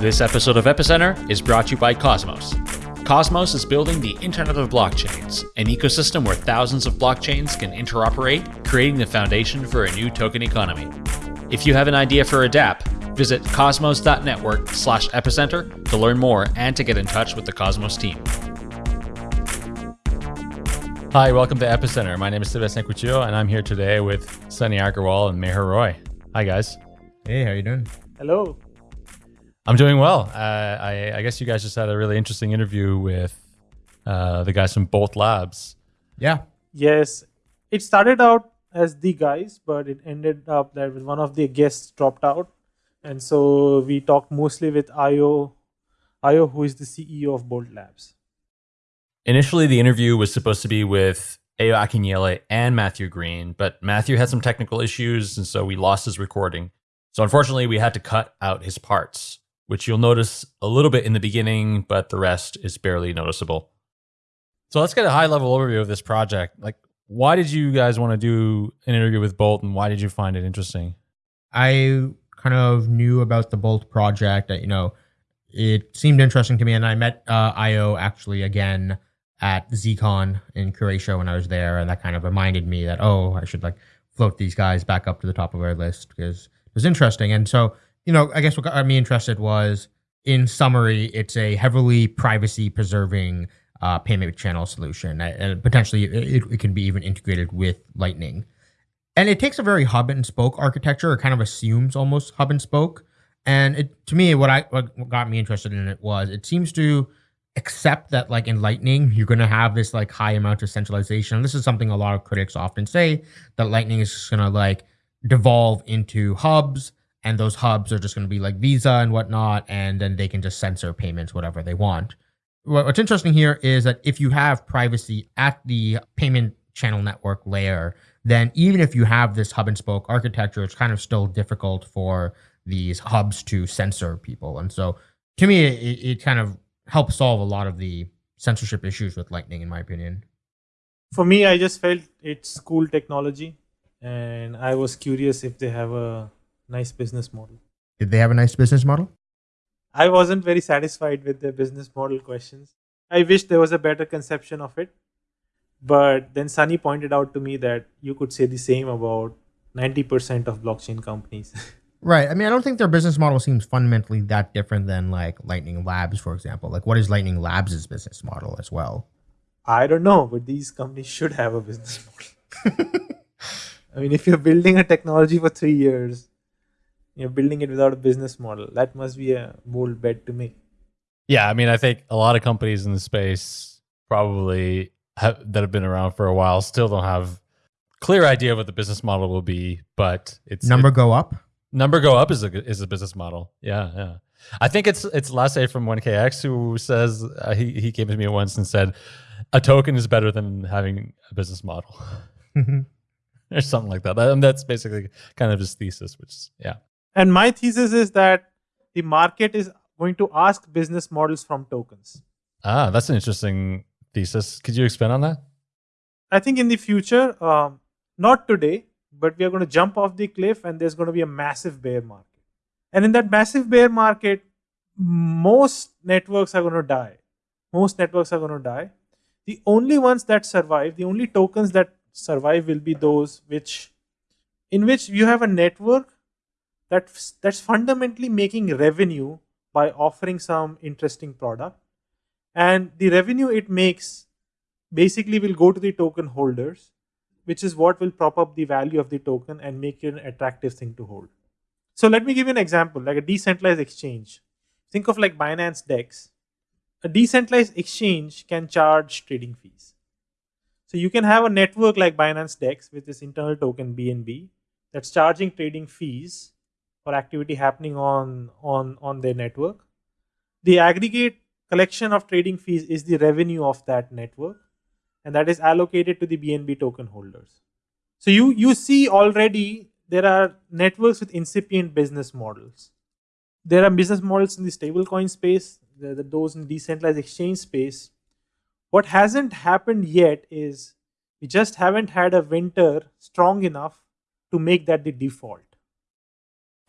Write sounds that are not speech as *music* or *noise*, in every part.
This episode of Epicenter is brought to you by Cosmos. Cosmos is building the Internet of Blockchains, an ecosystem where thousands of blockchains can interoperate, creating the foundation for a new token economy. If you have an idea for a dApp, visit cosmos.network slash epicenter to learn more and to get in touch with the Cosmos team. Hi, welcome to Epicenter. My name is Sebastien Couture, and I'm here today with Sunny Aggarwal and Meher Roy. Hi, guys. Hey, how you doing? Hello. I'm doing well. Uh, I, I, guess you guys just had a really interesting interview with uh, the guys from Bolt Labs. Yeah. Yes. It started out as the guys, but it ended up that one of the guests dropped out. And so we talked mostly with Ayo, Ayo, who is the CEO of Bolt Labs. Initially, the interview was supposed to be with Ayo Akinyele and Matthew Green, but Matthew had some technical issues, and so we lost his recording. So unfortunately, we had to cut out his parts which you'll notice a little bit in the beginning, but the rest is barely noticeable. So let's get a high level overview of this project. Like, why did you guys want to do an interview with Bolt and why did you find it interesting? I kind of knew about the Bolt project. That, you know, it seemed interesting to me. And I met uh, Ayo actually again at ZCon in Croatia when I was there. And that kind of reminded me that, oh, I should like float these guys back up to the top of our list because it was interesting. And so you know, I guess what got me interested was, in summary, it's a heavily privacy preserving uh, payment channel solution, and potentially it, it can be even integrated with Lightning. And it takes a very hub and spoke architecture, or kind of assumes almost hub and spoke. And it, to me, what I what got me interested in it was it seems to accept that like in lightning you're going to have this like high amount of centralization and this is something a lot of critics often say that lightning is just going to like devolve into hubs and those hubs are just going to be like Visa and whatnot, and then they can just censor payments whatever they want. What's interesting here is that if you have privacy at the payment channel network layer, then even if you have this hub and spoke architecture, it's kind of still difficult for these hubs to censor people. And so to me, it, it kind of helps solve a lot of the censorship issues with Lightning, in my opinion. For me, I just felt it's cool technology, and I was curious if they have a nice business model. Did they have a nice business model? I wasn't very satisfied with their business model questions. I wish there was a better conception of it. But then Sunny pointed out to me that you could say the same about 90% of blockchain companies. *laughs* right. I mean, I don't think their business model seems fundamentally that different than like Lightning Labs, for example. Like, what is Lightning Labs' business model as well? I don't know, but these companies should have a business *laughs* model. *laughs* I mean, if you're building a technology for three years you're building it without a business model. That must be a bold bet to make. Yeah, I mean, I think a lot of companies in the space probably have, that have been around for a while still don't have clear idea what the business model will be, but it's number it, go up. Number go up is a is a business model. Yeah, yeah. I think it's it's Lasse from 1KX who says uh, he he came to me once and said a token is better than having a business model. *laughs* or something like that. And that's basically kind of his thesis, which is, yeah. And my thesis is that the market is going to ask business models from tokens. Ah, that's an interesting thesis. Could you expand on that? I think in the future, um, not today, but we are going to jump off the cliff and there's going to be a massive bear market. And in that massive bear market, most networks are going to die. Most networks are going to die. The only ones that survive, the only tokens that survive will be those which in which you have a network that's that's fundamentally making revenue by offering some interesting product. And the revenue it makes basically will go to the token holders which is what will prop up the value of the token and make it an attractive thing to hold. So let me give you an example like a decentralized exchange. Think of like binance dex. A decentralized exchange can charge trading fees. So you can have a network like binance dex with this internal token bnb that's charging trading fees or activity happening on, on, on their network. The aggregate collection of trading fees is the revenue of that network and that is allocated to the BNB token holders. So you, you see already there are networks with incipient business models. There are business models in the stablecoin space, there are those in decentralized exchange space. What hasn't happened yet is we just haven't had a winter strong enough to make that the default.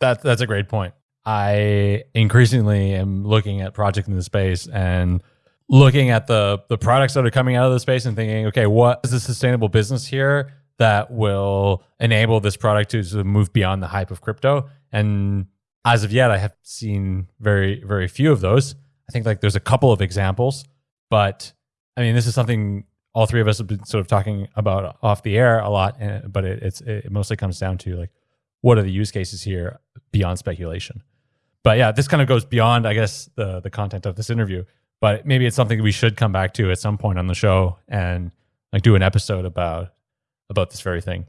That that's a great point. I increasingly am looking at projects in the space and looking at the the products that are coming out of the space and thinking, okay, what is a sustainable business here that will enable this product to, to move beyond the hype of crypto? And as of yet, I have seen very very few of those. I think like there's a couple of examples, but I mean, this is something all three of us have been sort of talking about off the air a lot, eh, but it, it's it mostly comes down to like what are the use cases here beyond speculation. But yeah, this kind of goes beyond, I guess, the the content of this interview. But maybe it's something we should come back to at some point on the show and like do an episode about about this very thing.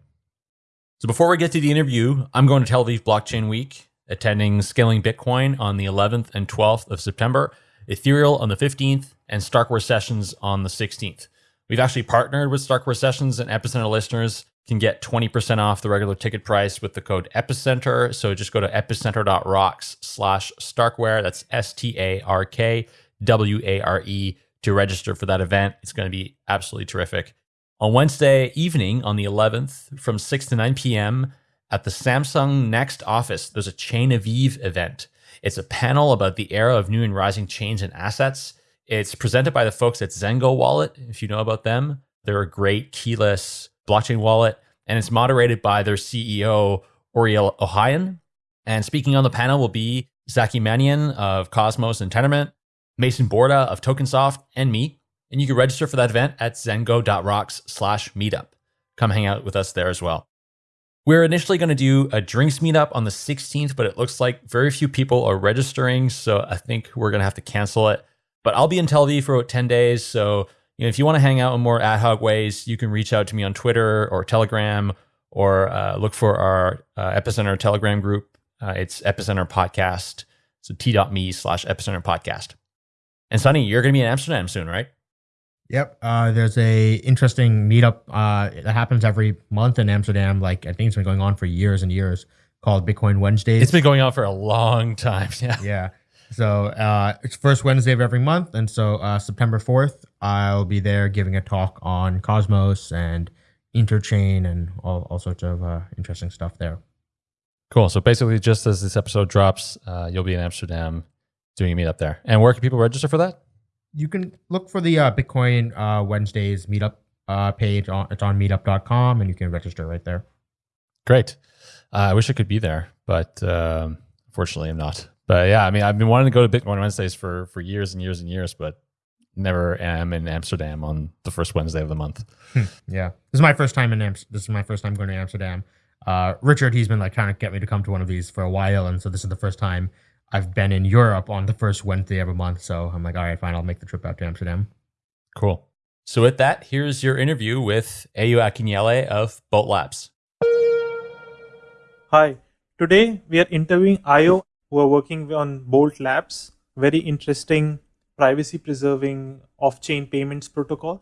So before we get to the interview, I'm going to Tel Aviv Blockchain Week, attending Scaling Bitcoin on the 11th and 12th of September, Ethereal on the 15th, and Starkware Sessions on the 16th. We've actually partnered with Starkware Sessions, and Epicenter listeners can get 20% off the regular ticket price with the code Epicenter. So just go to epicenter.rocks slash Starkware. That's S T A R K W A R E to register for that event. It's going to be absolutely terrific. On Wednesday evening, on the 11th, from 6 to 9 p.m., at the Samsung Next office, there's a Chain of Eve event. It's a panel about the era of new and rising chains and assets. It's presented by the folks at Zengo Wallet, if you know about them. They're a great keyless blockchain wallet, and it's moderated by their CEO, Ouriel Ohayon. And speaking on the panel will be Zaki Manian of Cosmos and Tendermint, Mason Borda of Tokensoft, and me. And you can register for that event at zengo.rocks slash meetup. Come hang out with us there as well. We're initially going to do a drinks meetup on the 16th, but it looks like very few people are registering. So I think we're going to have to cancel it. But I'll be in Tel Aviv for about 10 days. So you know, if you want to hang out in more ad hoc ways, you can reach out to me on Twitter or Telegram or uh, look for our uh, Epicenter Telegram group. Uh, it's Epicenter Podcast. So t.me slash Epicenter Podcast. And Sunny, you're going to be in Amsterdam soon, right? Yep. Uh, there's a interesting meetup uh, that happens every month in Amsterdam. Like I think it's been going on for years and years, called Bitcoin Wednesdays. It's been going on for a long time. *laughs* Yeah. Yeah. So uh, it's first Wednesday of every month, and so uh, September fourth, I'll be there giving a talk on Cosmos and Interchain and all, all sorts of uh, interesting stuff there. Cool. So basically, just as this episode drops, uh, you'll be in Amsterdam doing a meetup there. And where can people register for that? You can look for the uh, Bitcoin uh, Wednesdays meetup page. On, it's on meetup.com, and you can register right there. Great. I wish I could be there, but um, unfortunately, I'm not. But yeah, I mean, I've been wanting to go to Bitcoin Wednesdays for for years and years and years, but never am in Amsterdam on the first Wednesday of the month. Hmm, yeah, this is my first time in Amsterdam. This is my first time going to Amsterdam. Uh, Richard, he's been like trying to get me to come to one of these for a while, and so this is the first time I've been in Europe on the first Wednesday of a month. So I'm like, all right, fine, I'll make the trip out to Amsterdam. Cool. So with that, here's your interview with Ayo Akinyele of Bolt Labs. Hi. Today we are interviewing Ayo who are working on Bolt Labs. Very interesting privacy preserving off chain payments protocol.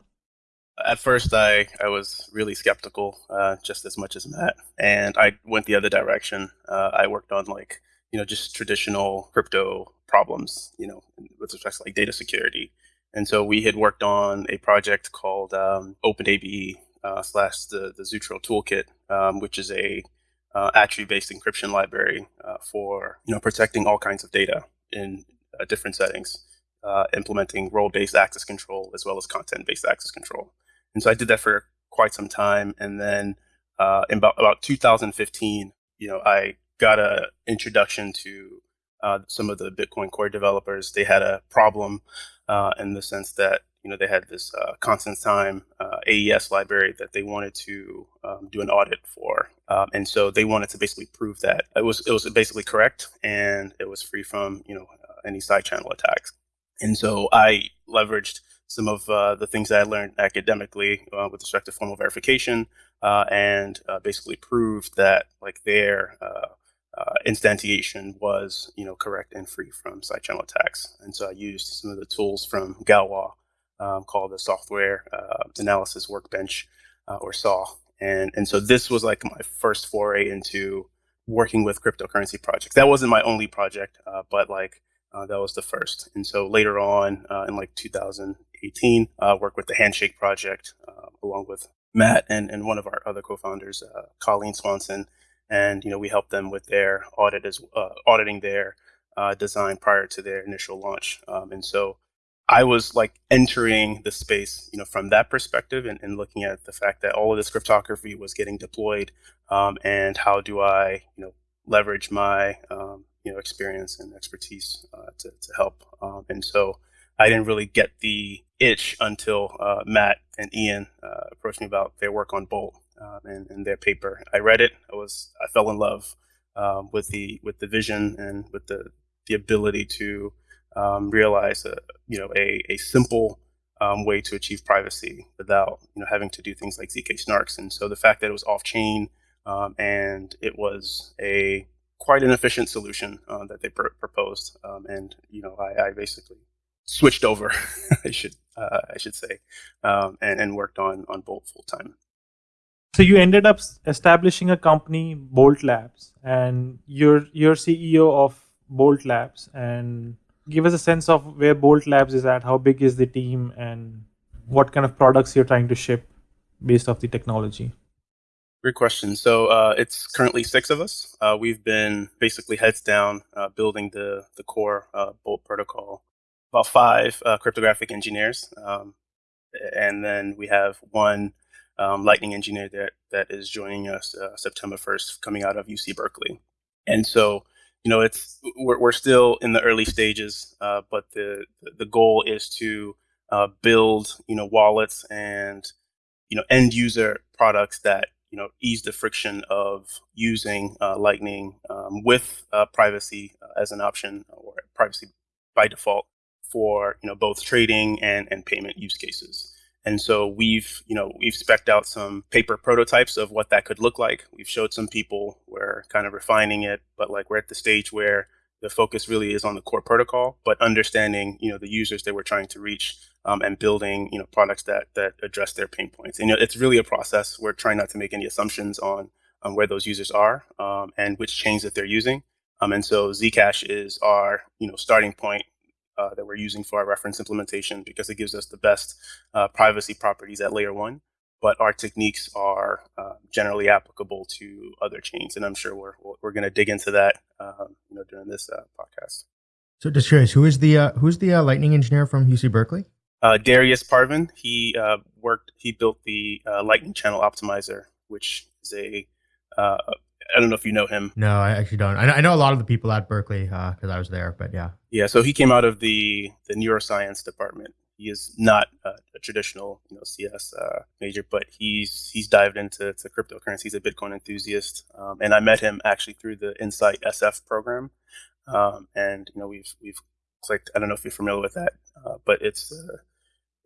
At first, I, I was really skeptical, uh, just as much as Matt, and I went the other direction. Uh, I worked on like you know just traditional crypto problems, you know, with respect to like data security. And so we had worked on a project called um, OpenABE uh, slash the the Zeutro Toolkit, um, which is a uh, attribute-based encryption library uh, for you know protecting all kinds of data in uh, different settings, uh, implementing role-based access control as well as content-based access control. And so I did that for quite some time, and then uh, in about about 2015, you know, I got an introduction to uh, some of the Bitcoin core developers. They had a problem in the sense that you know, they had this uh, constant time uh, AES library that they wanted to um, do an audit for, um, and so they wanted to basically prove that it was it was basically correct and it was free from you know uh, any side channel attacks. And so I leveraged some of uh, the things I learned academically uh, with respect to formal verification, uh, and basically proved that like their instantiation was you know correct and free from side channel attacks. And so I used some of the tools from Galois um, called the Software uh, Analysis Workbench, uh, or SAW. And, and so this was like my first foray into working with cryptocurrency projects. That wasn't my only project, uh, but like uh, that was the first. And so later on uh, in like 2018, uh, worked with the Handshake project along with Matt and, and one of our other co-founders, Colleen Swanson. and you know we helped them with their audit as uh, auditing their uh, design prior to their initial launch. Um, and so I was like entering the space, you know, from that perspective and, and looking at the fact that all of this cryptography was getting deployed, um, and how do I, you know, leverage my, um, you know, experience and expertise uh, to, to help. Um, and so I didn't really get the itch until uh, Matt and Ian uh, approached me about their work on Bolt um, and, and, their paper. I read it. I was I fell in love um, with the with the vision and with the the ability to um, realize a you know a, a simple um, way to achieve privacy without you know having to do things like zk snarks. And so the fact that it was off chain um, and it was a quite an efficient solution uh, that they pr- proposed, um, and you know I, I basically switched over, *laughs* I should uh, I should say, um, and and worked on on Bolt full time. So you ended up establishing a company, Bolt Labs, and you're you're CEO of Bolt Labs, and give us a sense of where Bolt Labs is at. How big is the team, and what kind of products you're trying to ship based off the technology? Great question. So uh, it's currently six of us. Uh, we've been basically heads down uh, building the the core uh, Bolt protocol. About five uh, cryptographic engineers, um, and then we have one um, Lightning engineer that that is joining us uh, September 1st, coming out of UC Berkeley. And so, you know, it's we're, we're still in the early stages, but the the goal is to build, you know, wallets and you know end user products that you know ease the friction of using uh, Lightning um, with uh, privacy uh, as an option or privacy by default for you know both trading and and payment use cases. And so we've, you know, we've specced out some paper prototypes of what that could look like. We've showed some people, we're kind of refining it, but like we're at the stage where the focus really is on the core protocol, but understanding, you know, the users that we're trying to reach um, and building, you know, products that that address their pain points. And you know, it's really a process. We're trying not to make any assumptions on on where those users are um, and which chains that they're using. Um, and so Zcash is our, you know, starting point uh, that we're using for our reference implementation because it gives us the best uh, privacy properties at layer one. But our techniques are uh, generally applicable to other chains, and I'm sure we're we're going to dig into that, um, you know, during this uh, podcast. So, just curious, who is the uh, who's the Lightning engineer from UC Berkeley? Darius Parvin. He worked. He built the Lightning Channel Optimizer, which is a I don't know if you know him. No, I actually don't. I know, I know a lot of the people at Berkeley because uh, I was there, but yeah. Yeah, so he came out of the the neuroscience department. He is not a, a traditional, you know, CS uh, major, but he's he's dived into to cryptocurrency. He's a Bitcoin enthusiast, um, and I met him actually through the Insight SF program. Um, and you know, we've we've clicked. I don't know if you're familiar with that, uh, but it's uh,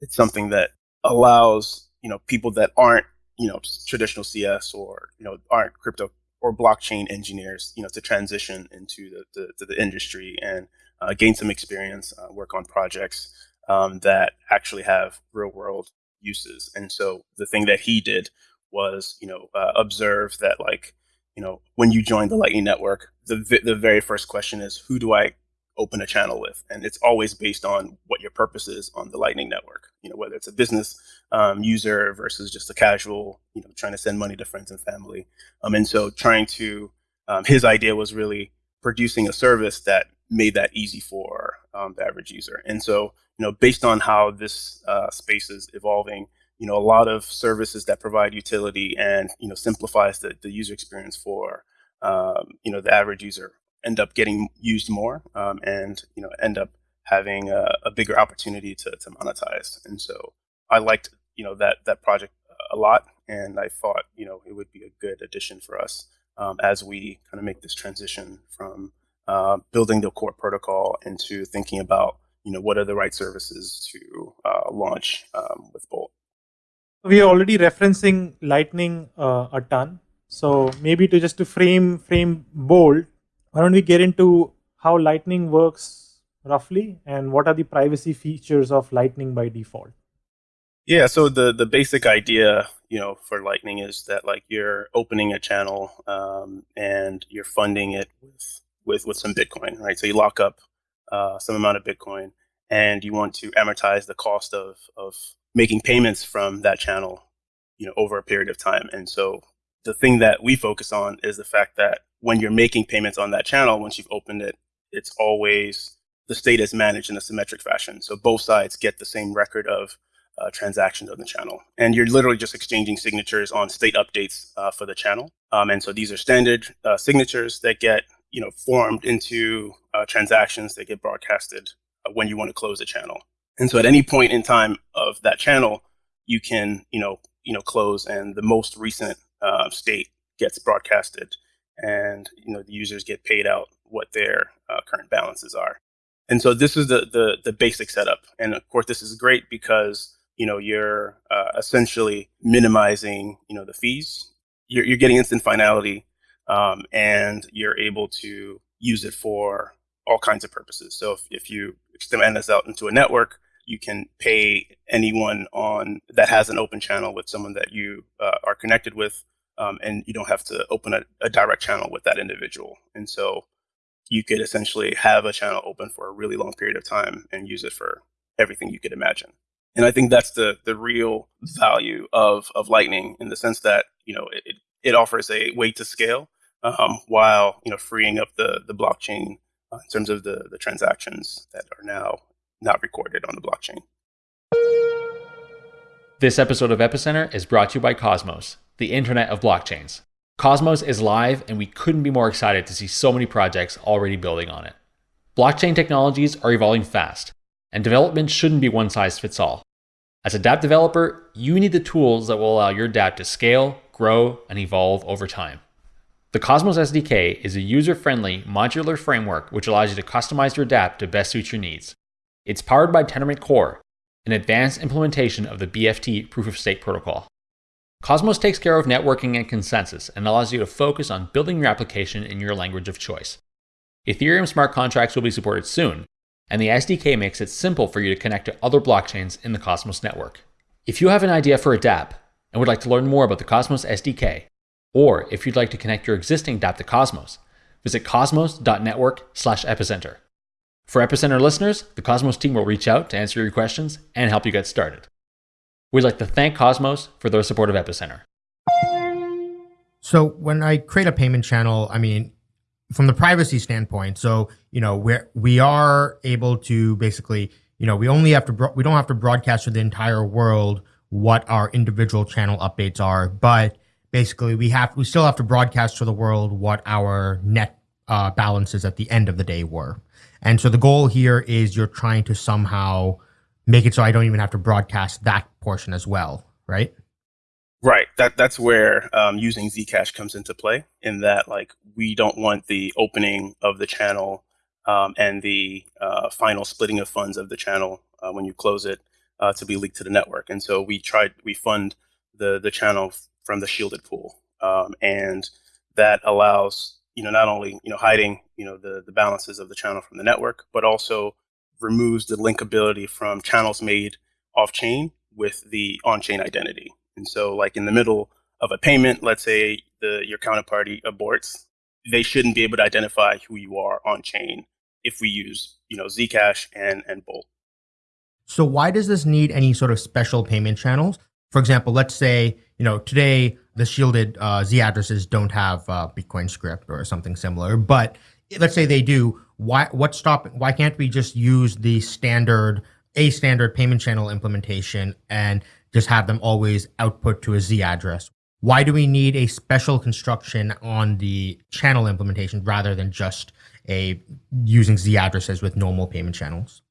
it's something that allows you know people that aren't you know traditional CS or you know aren't crypto or blockchain engineers, you know, to transition into the, the, the industry and uh, gain some experience, uh, work on projects um, that actually have real world uses. And so the thing that he did was, you know, uh, observe that like, you know, when you join the Lightning Network, the the very first question is, who do I open a channel with, and it's always based on what your purpose is on the Lightning Network. You know, whether it's a business um, user versus just a casual, you know, trying to send money to friends and family. Um, and so, trying to, um, his idea was really producing a service that made that easy for um, the average user. And so, you know, based on how this uh, space is evolving, you know, a lot of services that provide utility and you know simplifies the, the user experience for um, you know the average user end up getting used more um, and you know end up having a, a, bigger opportunity to, to monetize. And so i liked you know that that project a lot and i thought you know it would be a good addition for us um, as we kind of make this transition from uh, building the core protocol into thinking about you know what are the right services to uh, launch um, with bolt we are already referencing lightning uh, a ton so maybe to just to frame frame bolt why don't we get into how Lightning works roughly and what are the privacy features of Lightning by default? Yeah, so the the basic idea, you know, for Lightning is that like you're opening a channel um, and you're funding it with with with some Bitcoin, right? So you lock up uh, some amount of Bitcoin and you want to amortize the cost of of making payments from that channel, you know, over a period of time. And so the thing that we focus on is the fact that when you're making payments on that channel, once you've opened it, it's always the state is managed in a symmetric fashion. So both sides get the same record of uh, transactions on the channel. And you're literally just exchanging signatures on state updates uh, for the channel. Um, and so these are standard uh, signatures that get you know formed into uh, transactions that get broadcasted uh, when you want to close a channel. And so at any point in time of that channel, you can you know you know close, and the most recent uh, state gets broadcasted, and you know the users get paid out what their current balances are. And so this is the, the the basic setup. And of course, this is great because you know you're uh, essentially minimizing you know the fees you're, you're getting instant finality um, and you're able to use it for all kinds of purposes. So if, if you extend this out into a network you can pay anyone on that has an open channel with someone that you uh, are connected with um, and you don't have to open a, a direct channel with that individual. And so you could essentially have a channel open for a really long period of time and use it for everything you could imagine. And I think that's the the real value of of Lightning in the sense that you know it it offers a way to scale um, while you know freeing up the the blockchain uh, in terms of the the transactions that are now not recorded on the blockchain. This episode of Epicenter is brought to you by Cosmos, the Internet of blockchains. Cosmos is live, and we couldn't be more excited to see so many projects already building on it. Blockchain technologies are evolving fast and development shouldn't be one size fits all. As a dApp developer, you need the tools that will allow your dApp to scale, grow, and evolve over time. The Cosmos SDK is a user friendly, modular framework which allows you to customize your dApp to best suit your needs. It's powered by Tendermint Core, an advanced implementation of the BFT proof of stake protocol. Cosmos takes care of networking and consensus and allows you to focus on building your application in your language of choice. Ethereum smart contracts will be supported soon, and the SDK makes it simple for you to connect to other blockchains in the Cosmos network. If you have an idea for a dApp and would like to learn more about the Cosmos SDK, or if you'd like to connect your existing dApp to Cosmos, visit cosmos.network slash epicenter. For Epicenter listeners, the Cosmos team will reach out to answer your questions and help you get started. We'd like to thank Cosmos for their support of Epicenter. So when I create a payment channel, I mean, from the privacy standpoint, so you know we're we are able to basically you know we only have to we don't have to broadcast to the entire world what our individual channel updates are, but basically we have we still have to broadcast to the world what our net uh, balances at the end of the day were. And so the goal here is you're trying to somehow make it so I don't even have to broadcast that portion as well, right? Right. That that's where um, using Zcash comes into play. In that, like, we don't want the opening of the channel um, and the uh, final splitting of funds of the channel uh, when you close it uh, to be leaked to the network. And so we tried we fund the the channel from the shielded pool, um, and that allows you know not only you know hiding you know the the balances of the channel from the network, but also removes the linkability from channels made off chain with the on chain identity. And so, like in the middle of a payment, let's say the your counterparty aborts, they shouldn't be able to identify who you are on chain if we use you know Zcash and and Bolt. So why does this need any sort of special payment channels? For example, let's say you know today the shielded uh, Z addresses don't have uh, Bitcoin script or something similar, but let's say they do. Why? What's stopping? Why can't we just use the standard a standard payment channel implementation and just have them always output to a Z address. Why do we need a special construction on the channel implementation rather than just a using Z addresses with normal payment channels?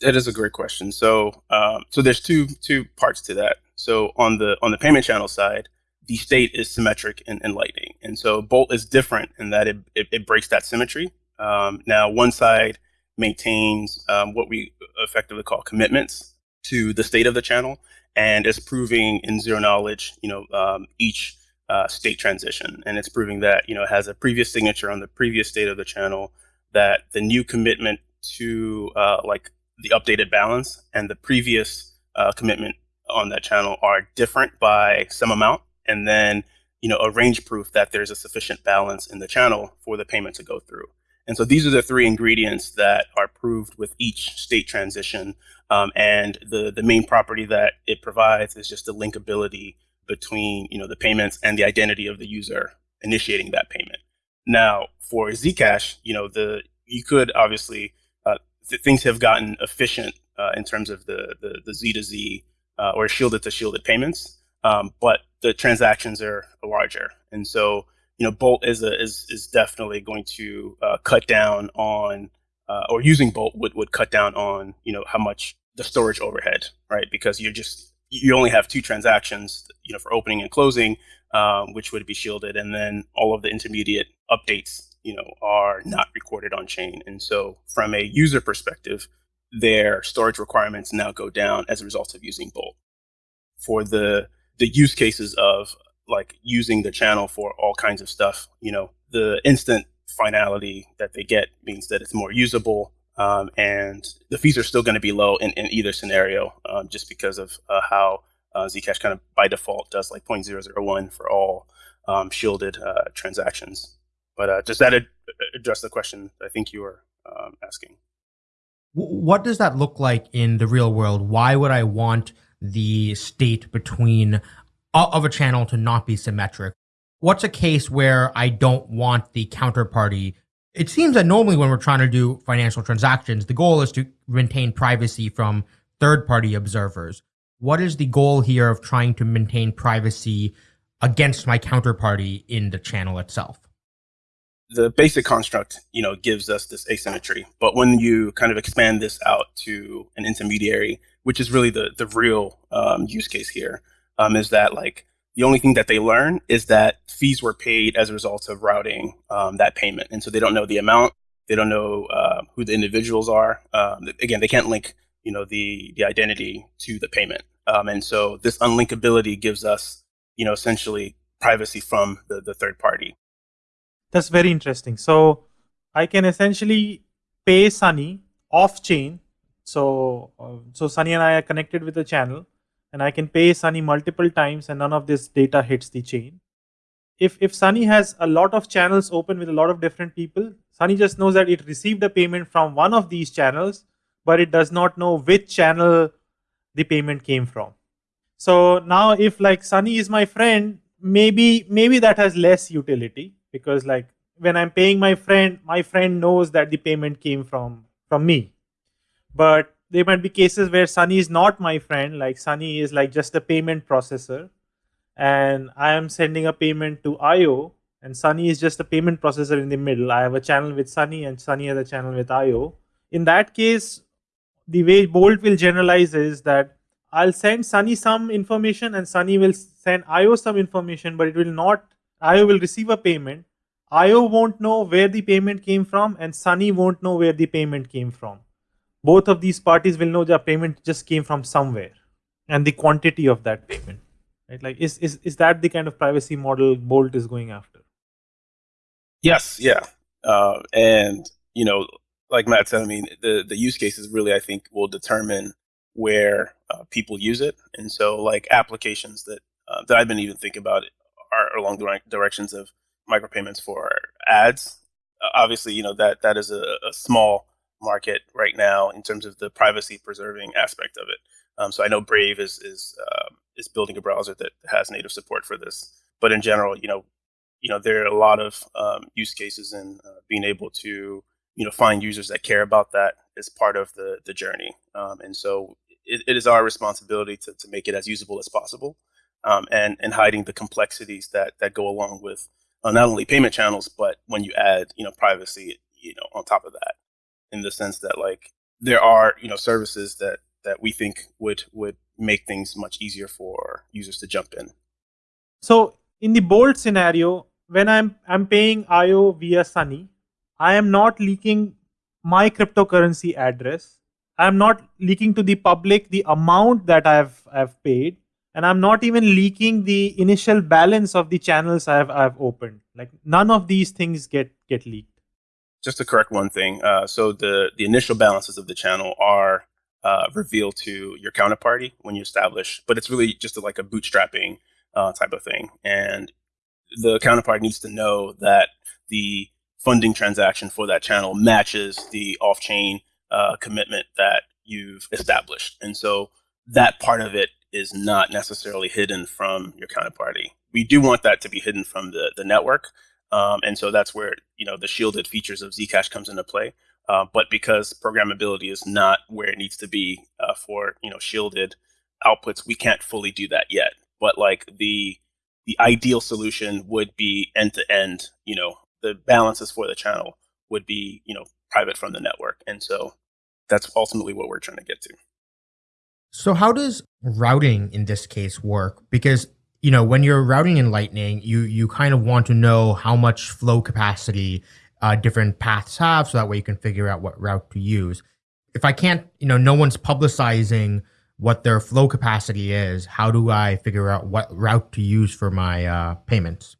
That is a great question. So, um, so there's two two parts to that. So on the on the payment channel side, the state is symmetric in, in Lightning, and so Bolt is different in that it it, it breaks that symmetry. Um, now, one side maintains um, what we effectively call commitments to the state of the channel, and is proving in zero knowledge, you know, um, each uh, state transition, and it's proving that you know it has a previous signature on the previous state of the channel, that the new commitment to uh, like the updated balance and the previous uh, commitment on that channel are different by some amount, and then you know a range proof that there's a sufficient balance in the channel for the payment to go through. And so these are the three ingredients that are proved with each state transition um, and the, the main property that it provides is just the linkability between you know the payments and the identity of the user initiating that payment. Now, for Zcash, you know the you could obviously uh, th- things have gotten efficient uh, in terms of the the, the Z to Z uh, or shielded to shielded payments, um, but the transactions are larger, and so you know Bolt is a, is is definitely going to uh, cut down on uh, or using Bolt would would cut down on you know how much the storage overhead, right? Because you're just you only have two transactions, you know, for opening and closing, um, which would be shielded, and then all of the intermediate updates, you know, are not recorded on chain. And so, from a user perspective, their storage requirements now go down as a result of using Bolt. For the the use cases of like using the channel for all kinds of stuff, you know, the instant finality that they get means that it's more usable um, and the fees are still going to be low in, in either scenario, um, just because of uh, how uh, Zcash kind of by default does like 0.001 for all um, shielded uh, transactions. But uh, does that ad- address the question I think you were um, asking? What does that look like in the real world? Why would I want the state between uh, of a channel to not be symmetric? What's a case where I don't want the counterparty it seems that normally when we're trying to do financial transactions, the goal is to maintain privacy from third party observers. What is the goal here of trying to maintain privacy against my counterparty in the channel itself? The basic construct, you know, gives us this asymmetry. But when you kind of expand this out to an intermediary, which is really the the real um, use case here, um, is that like the only thing that they learn is that fees were paid as a result of routing um, that payment. And so they don't know the amount. They don't know uh, who the individuals are. Um, again, they can't link, you know, the, the identity to the payment. Um, and so this unlinkability gives us, you know, essentially privacy from the, the third party. That's very interesting. So I can essentially pay Sunny off chain. So, uh, so Sunny and I are connected with the channel and I can pay Sunny multiple times and none of this data hits the chain. If, if Sunny has a lot of channels open with a lot of different people, Sunny just knows that it received a payment from one of these channels, but it does not know which channel the payment came from. So now if like Sunny is my friend, maybe maybe that has less utility because like when I'm paying my friend, my friend knows that the payment came from from me. But there might be cases where Sunny is not my friend, like Sunny is like just a payment processor, and I am sending a payment to Ayo, and Sunny is just a payment processor in the middle. I have a channel with Sunny, and Sunny has a channel with Ayo. In that case, the way Bolt will generalize is that I'll send Sunny some information, and Sunny will send Ayo some information, but it will not. Ayo will receive a payment. Ayo won't know where the payment came from, and Sunny won't know where the payment came from. Both of these parties will know the payment just came from somewhere and the quantity of that payment right? Like is is, is that the kind of privacy model bolt is going after? Yes yeah. Uh, and you know like matt said i mean the the use cases really i think will determine where uh, people use it. And so like applications that uh, that i've been even thinking about are along the directions of micropayments for ads. Uh, obviously you know that that is a, a small market right now in terms of the privacy preserving aspect of it. Um, so I know Brave is is uh, is building a browser that has native support for this, but in general, you know, you know there are a lot of um, use cases in uh, being able to you know find users that care about that as part of the the journey, um, and so it, it is our responsibility to to make it as usable as possible, um, and and hiding the complexities that that go along with uh, not only payment channels, but when you add you know privacy you know on top of that in the sense that like there are you know services that that we think would would make things much easier for users to jump in. So in the Bolt scenario, when I'm I'm paying Ayo via Sunny, I am not leaking my cryptocurrency address. I'm not leaking to the public the amount that I've I've paid, and I'm not even leaking the initial balance of the channels I've I've opened. Like none of these things get get leaked just to correct one thing. Uh, so the the initial balances of the channel are uh, revealed to your counterparty when you establish, but it's really just like a bootstrapping uh, type of thing, and the counterparty needs to know that the funding transaction for that channel matches the off-chain uh, commitment that you've established, and so that part of it is not necessarily hidden from your counterparty. We do want that to be hidden from the, the network. Um, and so that's where, you know, the shielded features of Zcash comes into play. Uh, but because programmability is not where it needs to be uh, for, you know, shielded outputs, we can't fully do that yet. But like the the ideal solution would be end to end, you know, the balances for the channel would be, you know, private from the network. And so that's ultimately what we're trying to get to. So how does routing in this case work? Because you know when you're routing in Lightning, you you kind of want to know how much flow capacity uh, different paths have, so that way you can figure out what route to use. If I can't, you know, no one's publicizing what their flow capacity is. How do I figure out what route to use for my uh, payments?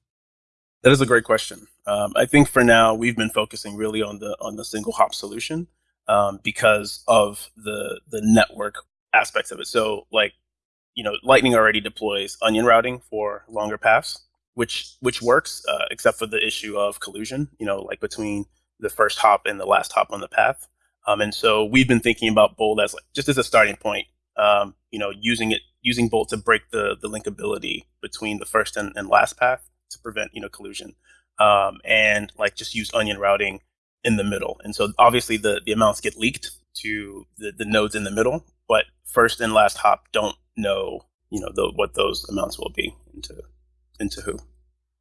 That is a great question. Um, I think for now we've been focusing really on the on the single hop solution um, because of the the network aspects of it. So like, you know, Lightning already deploys onion routing for longer paths, which which works, uh, except for the issue of collusion. You know, like between the first hop and the last hop on the path. Um, and so we've been thinking about Bolt as like just as a starting point. Um, you know, using it using Bolt to break the the linkability between the first and, and last path to prevent you know collusion. Um, and like just use onion routing in the middle. And so obviously the the amounts get leaked to the, the nodes in the middle, but first and last hop don't know, you know, the, what those amounts will be into into who,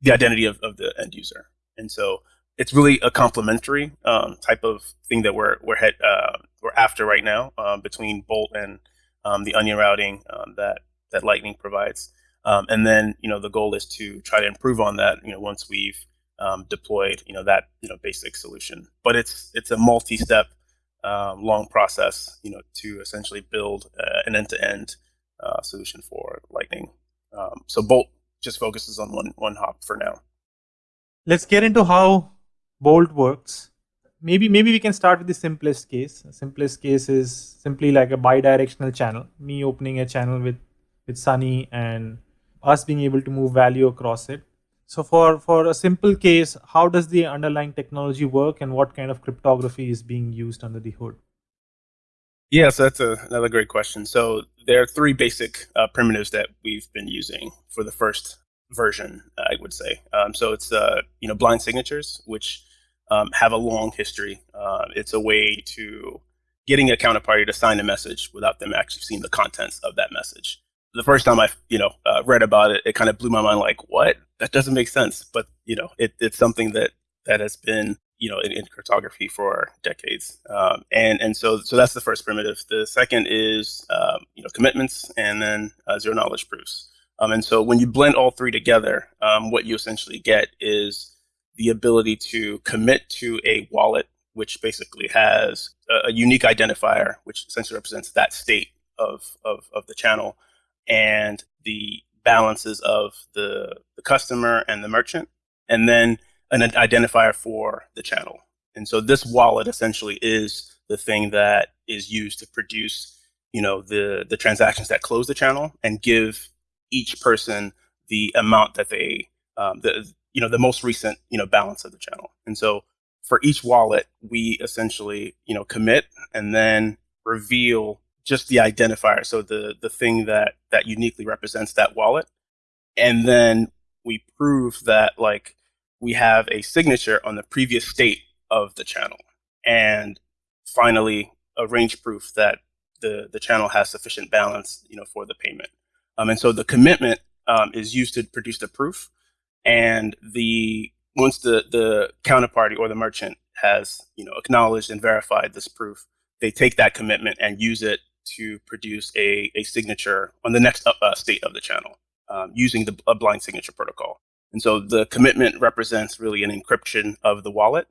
the identity of, of the end user. And so it's really a complementary um, type of thing that we're we're head, uh, we're after right now um, between Bolt and um, the onion routing um, that that Lightning provides. Um, and then you know the goal is to try to improve on that. You know once we've um, deployed you know that you know basic solution, but it's it's a multi-step um, long process, you know, to essentially build uh, an end-to-end uh, solution for Lightning. Um, so Bolt just focuses on one one hop for now. Let's get into how Bolt works. Maybe maybe we can start with the simplest case. The simplest case is simply like a bidirectional channel. Me opening a channel with with Sunny and us being able to move value across it. So for, for a simple case, how does the underlying technology work and what kind of cryptography is being used under the hood? Yeah, so that's a, another great question. So there are three basic uh, primitives that we've been using for the first version, I would say. Um, so it's uh, you know blind signatures, which um, have a long history. Uh, it's a way to getting a counterparty to sign a message without them actually seeing the contents of that message the first time I, you know, uh, read about it, it kind of blew my mind. Like, what? That doesn't make sense. But you know, it, it's something that that has been, you know, in, in cryptography for decades. Um, and and so so that's the first primitive. The second is, um, you know, commitments, and then uh, zero knowledge proofs. Um, and so when you blend all three together, um, what you essentially get is the ability to commit to a wallet, which basically has a, a unique identifier, which essentially represents that state of, of, of the channel and the balances of the, the customer and the merchant, and then an identifier for the channel. And so this wallet essentially is the thing that is used to produce, you know, the the transactions that close the channel and give each person the amount that they, um, the you know, the most recent you know balance of the channel. And so for each wallet, we essentially you know commit and then reveal just the identifier, so the the thing that that uniquely represents that wallet, and then we prove that like we have a signature on the previous state of the channel, and finally a range proof that the the channel has sufficient balance, you know, for the payment. Um, and so the commitment um, is used to produce the proof, and the once the the counterparty or the merchant has you know acknowledged and verified this proof, they take that commitment and use it to produce a, a signature on the next uh, state of the channel um, using the a blind signature protocol. And so the commitment represents really an encryption of the wallet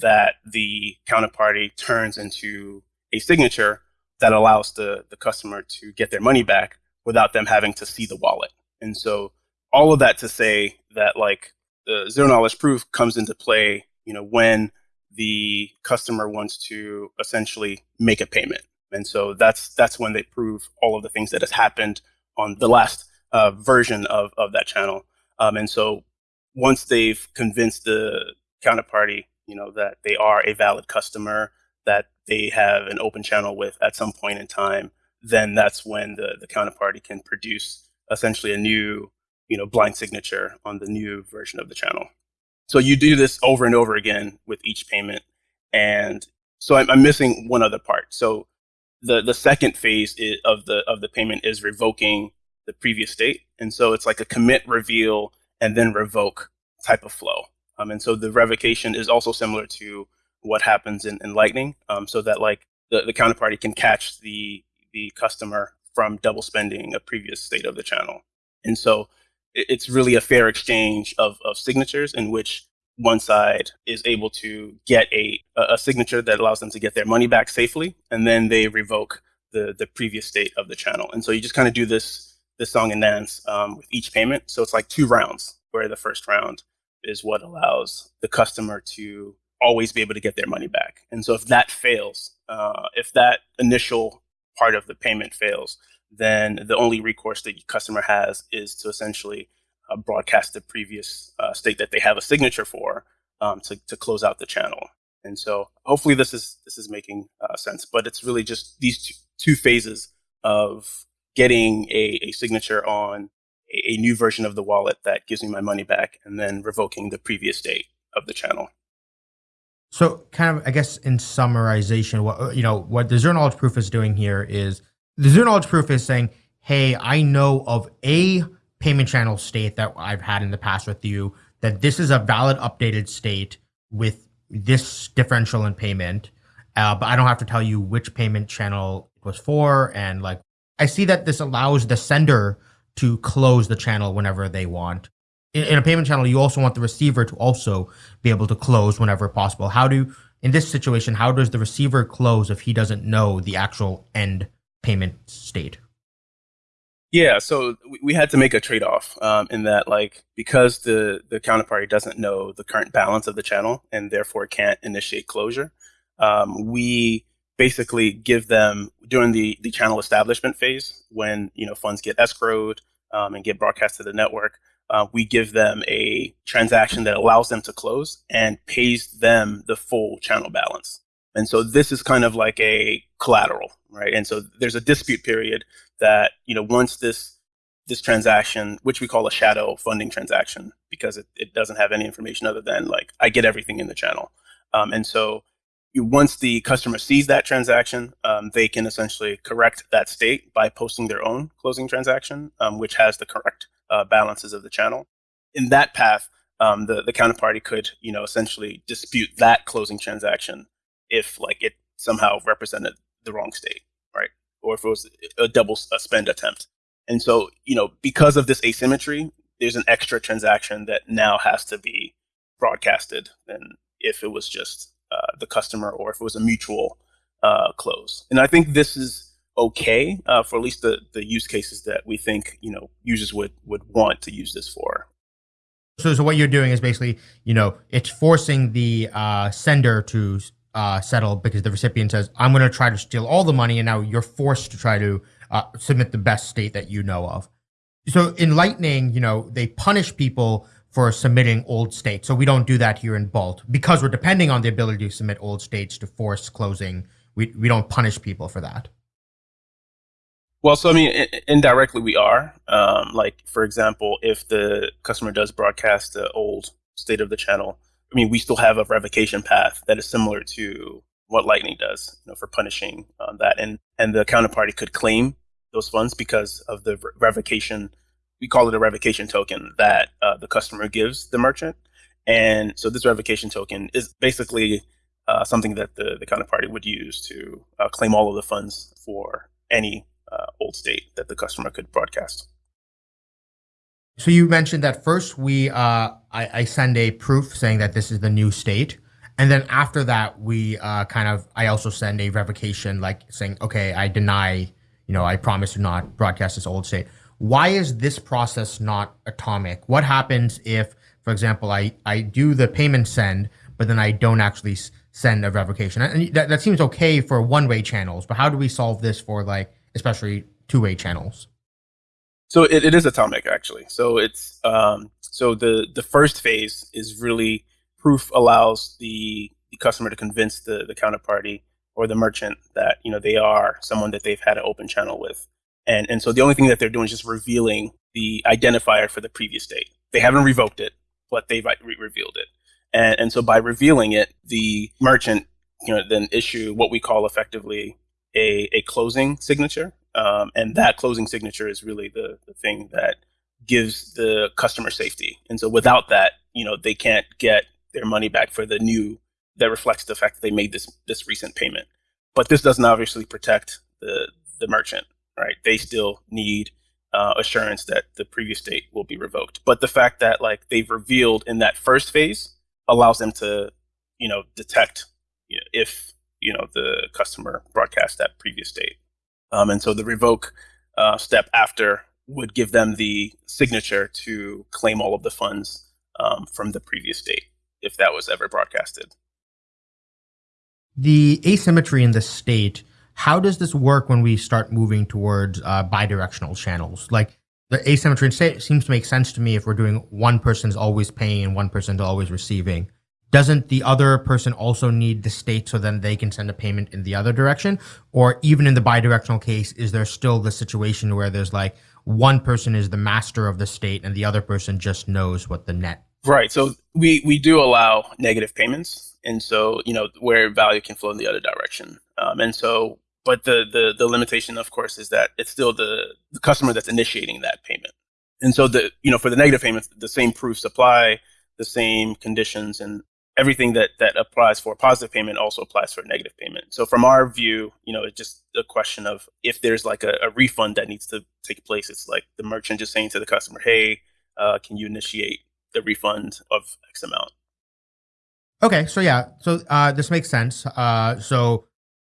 that the counterparty turns into a signature that allows the, the customer to get their money back without them having to see the wallet. And so all of that to say that like the zero knowledge proof comes into play, you know, when the customer wants to essentially make a payment. And so that's that's when they prove all of the things that has happened on the last uh, version of, of that channel. Um, and so once they've convinced the counterparty, you know, that they are a valid customer, that they have an open channel with at some point in time, then that's when the, the counterparty can produce essentially a new, you know, blind signature on the new version of the channel. So you do this over and over again with each payment. And so I'm, I'm missing one other part. So the, the second phase of the of the payment is revoking the previous state. And so it's like a commit, reveal, and then revoke type of flow. Um, and so the revocation is also similar to what happens in, in Lightning, um, so that like the, the counterparty can catch the the customer from double spending a previous state of the channel. And so it, it's really a fair exchange of, of signatures in which one side is able to get a, a signature that allows them to get their money back safely, and then they revoke the, the previous state of the channel. And so you just kind of do this this song and dance um, with each payment. So it's like two rounds, where the first round is what allows the customer to always be able to get their money back. And so if that fails, uh, if that initial part of the payment fails, then the only recourse that the customer has is to essentially uh, broadcast the previous uh, state that they have a signature for um, to, to close out the channel. And so hopefully this is this is making uh, sense. But it's really just these two, two phases of getting a, a signature on a, a new version of the wallet that gives me my money back, and then revoking the previous state of the channel. So, kind of, I guess, in summarization, what you know, what the zero knowledge proof is doing here is the zero knowledge proof is saying, "Hey, I know of a payment channel state that I've had in the past with you that this is a valid updated state with this differential in payment, uh, but I don't have to tell you which payment channel it was for, and like I see that this allows the sender to close the channel whenever they want. In, in, a payment channel, you also want the receiver to also be able to close whenever possible. How do, in this situation, how does the receiver close if he doesn't know the actual end payment state? Yeah, so we had to make a trade off um, in that, like, because the, the counterparty doesn't know the current balance of the channel and therefore can't initiate closure, um, we basically give them during the, the channel establishment phase when you know funds get escrowed um, and get broadcast to the network uh, we give them a transaction that allows them to close and pays them the full channel balance. And so this is kind of like a collateral right? And so there's a dispute period that you know once this this transaction which we call a shadow funding transaction because it, it doesn't have any information other than like i get everything in the channel um, and so you, once the customer sees that transaction, um, they can essentially correct that state by posting their own closing transaction, um, which has the correct uh, balances of the channel. In that path, um, the the counterparty could, you know, essentially dispute that closing transaction if like it somehow represented the wrong state? Or if it was a double a spend attempt. And so, you know, because of this asymmetry, there's an extra transaction that now has to be broadcasted than if it was just uh, the customer or if it was a mutual uh, close. And I think this is okay uh, for at least the, the use cases that we think you know users would would want to use this for. So, so what you're doing is basically, you know, it's forcing the uh, sender to uh, settle because the recipient says, "I'm going to try to steal all the money," and now you're forced to try to uh, submit the best state that you know of. So in Lightning, you know, they punish people for submitting old states. So we don't do that here in Bolt because we're depending on the ability to submit old states to force closing. We we don't punish people for that. Well, so I mean, indirectly we are. Um, like for example, if the customer does broadcast the old state of the channel, I mean, we still have a revocation path that is similar to what Lightning does, you know, for punishing um, that, and and the counterparty could claim those funds because of the revocation we call it a revocation token that uh, the customer gives the merchant. And so this revocation token is basically uh, something that the, the counterparty would use to uh, claim all of the funds for any uh, old state that the customer could broadcast. So you mentioned that first we uh, I, I, send a proof saying that this is the new state, and then after that we uh, kind of I also send a revocation like saying okay I deny you know I promise to not broadcast this old state why is this process not atomic? What happens if, for example, I, I do the payment send, but then I don't actually send a revocation? And that, that seems okay for one way channels, but how do we solve this for like, especially two way channels? So it, it is atomic actually. So it's, um, so the, the first phase is really proof allows the, the customer to convince the, the counterparty or the merchant that you know they are someone that they've had an open channel with, and and so the only thing that they're doing is just revealing the identifier for the previous state. They haven't revoked it, but they've re- revealed it, and and so by revealing it, the merchant you know then issue what we call effectively a a closing signature, um, and that closing signature is really the the thing that gives the customer safety. And so without that, you know, they can't get their money back for the new that reflects the fact that they made this this recent payment. But this doesn't obviously protect the the merchant, right? They still need uh, assurance that the previous date will be revoked. But the fact that like they've revealed in that first phase allows them to, you know, detect you know, if you know the customer broadcast that previous date. Um, and so the revoke uh, step after would give them the signature to claim all of the funds um, from the previous date if that was ever broadcasted. The asymmetry in the state, how does this work when we start moving towards uh, bidirectional channels? Like the asymmetry in state seems to make sense to me if we're doing one person's always paying and one person's always receiving. Doesn't the other person also need the state so then they can send a payment in the other direction? Or even in the bidirectional case, is there still the situation where there's like, one person is the master of the state and the other person just knows what the net right so we we do allow negative payments and so you know where value can flow in the other direction um, and so but the, the the limitation of course is that it's still the, the customer that's initiating that payment and so the you know for the negative payments the same proofs apply the same conditions and everything that that applies for positive payment also applies for negative payment. So from our view, you know, it's just a question of if there's like a, a refund that needs to take place. It's like the merchant just saying to the customer, "Hey, uh, can you initiate the refund of X amount?" Okay, so yeah, so uh, this makes sense. Uh, so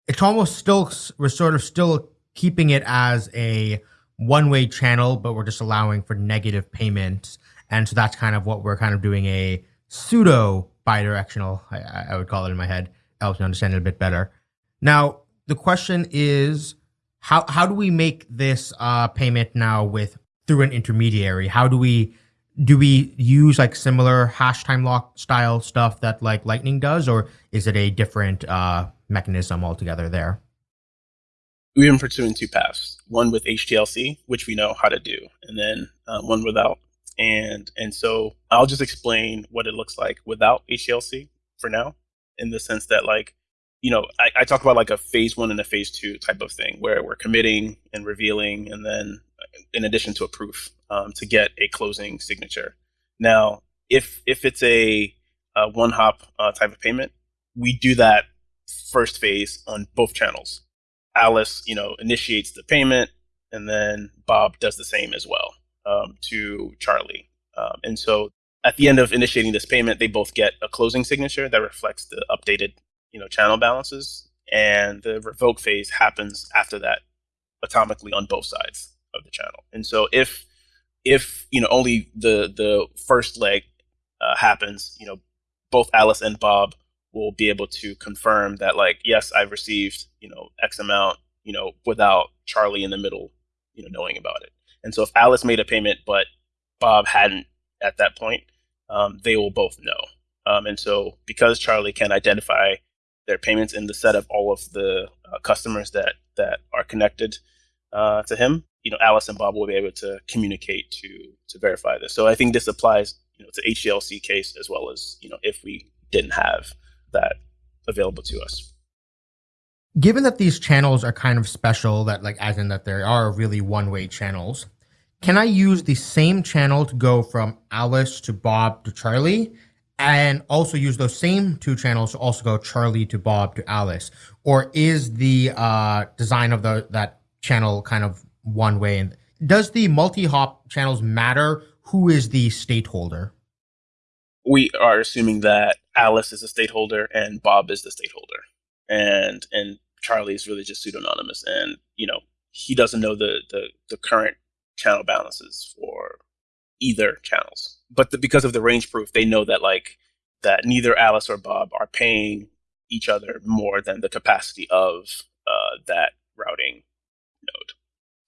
it's almost still we're sort of still keeping it as a one-way channel, but we're just allowing for negative payments, and so that's kind of what we're kind of doing a pseudo bidirectional, I, I would call it in my head, helps me understand it a bit better. Now, the question is, how how do we make this uh, payment now with through an intermediary? How do we do we use like similar hash time lock style stuff that like Lightning does, or is it a different uh, mechanism altogether there? We've been pursuing two paths: one with HTLC, which we know how to do, and then uh, one without and and so I'll just explain what it looks like without HTLC for now, in the sense that like you know I, I talk about like a phase one and a phase two type of thing where we're committing and revealing, and then uh, in addition to a proof um, to get a closing signature. Now, if if it's a, a one hop uh, type of payment, we do that first phase on both channels. Alice, you know, initiates the payment, and then Bob does the same as well um, to Charlie. Um, and so at the end of initiating this payment, they both get a closing signature that reflects the updated, you know, channel balances. And the revoke phase happens after that atomically on both sides of the channel. And so if if you know only the the first leg uh, happens, you know, both Alice and Bob will be able to confirm that like yes, I've received you know X amount, you know, without Charlie in the middle, you know, knowing about it. And so if Alice made a payment but Bob hadn't at that point, um, they will both know. Um, and so because Charlie can identify their payments in the set of all of the uh, customers that that are connected uh, to him, you know, Alice and Bob will be able to communicate to to verify this. So I think this applies, you know, to HTLC case as well as you know if we didn't have that available to us. Given that these channels are kind of special, that like as in that there are really one-way channels, can I use the same channel to go from Alice to Bob to Charlie? And also use those same two channels to also go Charlie to Bob to Alice? Or is the uh, design of the that channel kind of one way? And does the multi-hop channels matter? Who is the stakeholder? We are assuming that Alice is a stakeholder and Bob is the stakeholder, and and Charlie is really just pseudonymous, and you know he doesn't know the the, the current channel balances for either channels. But the, because of the range proof, they know that like that neither Alice or Bob are paying each other more than the capacity of uh, that routing node.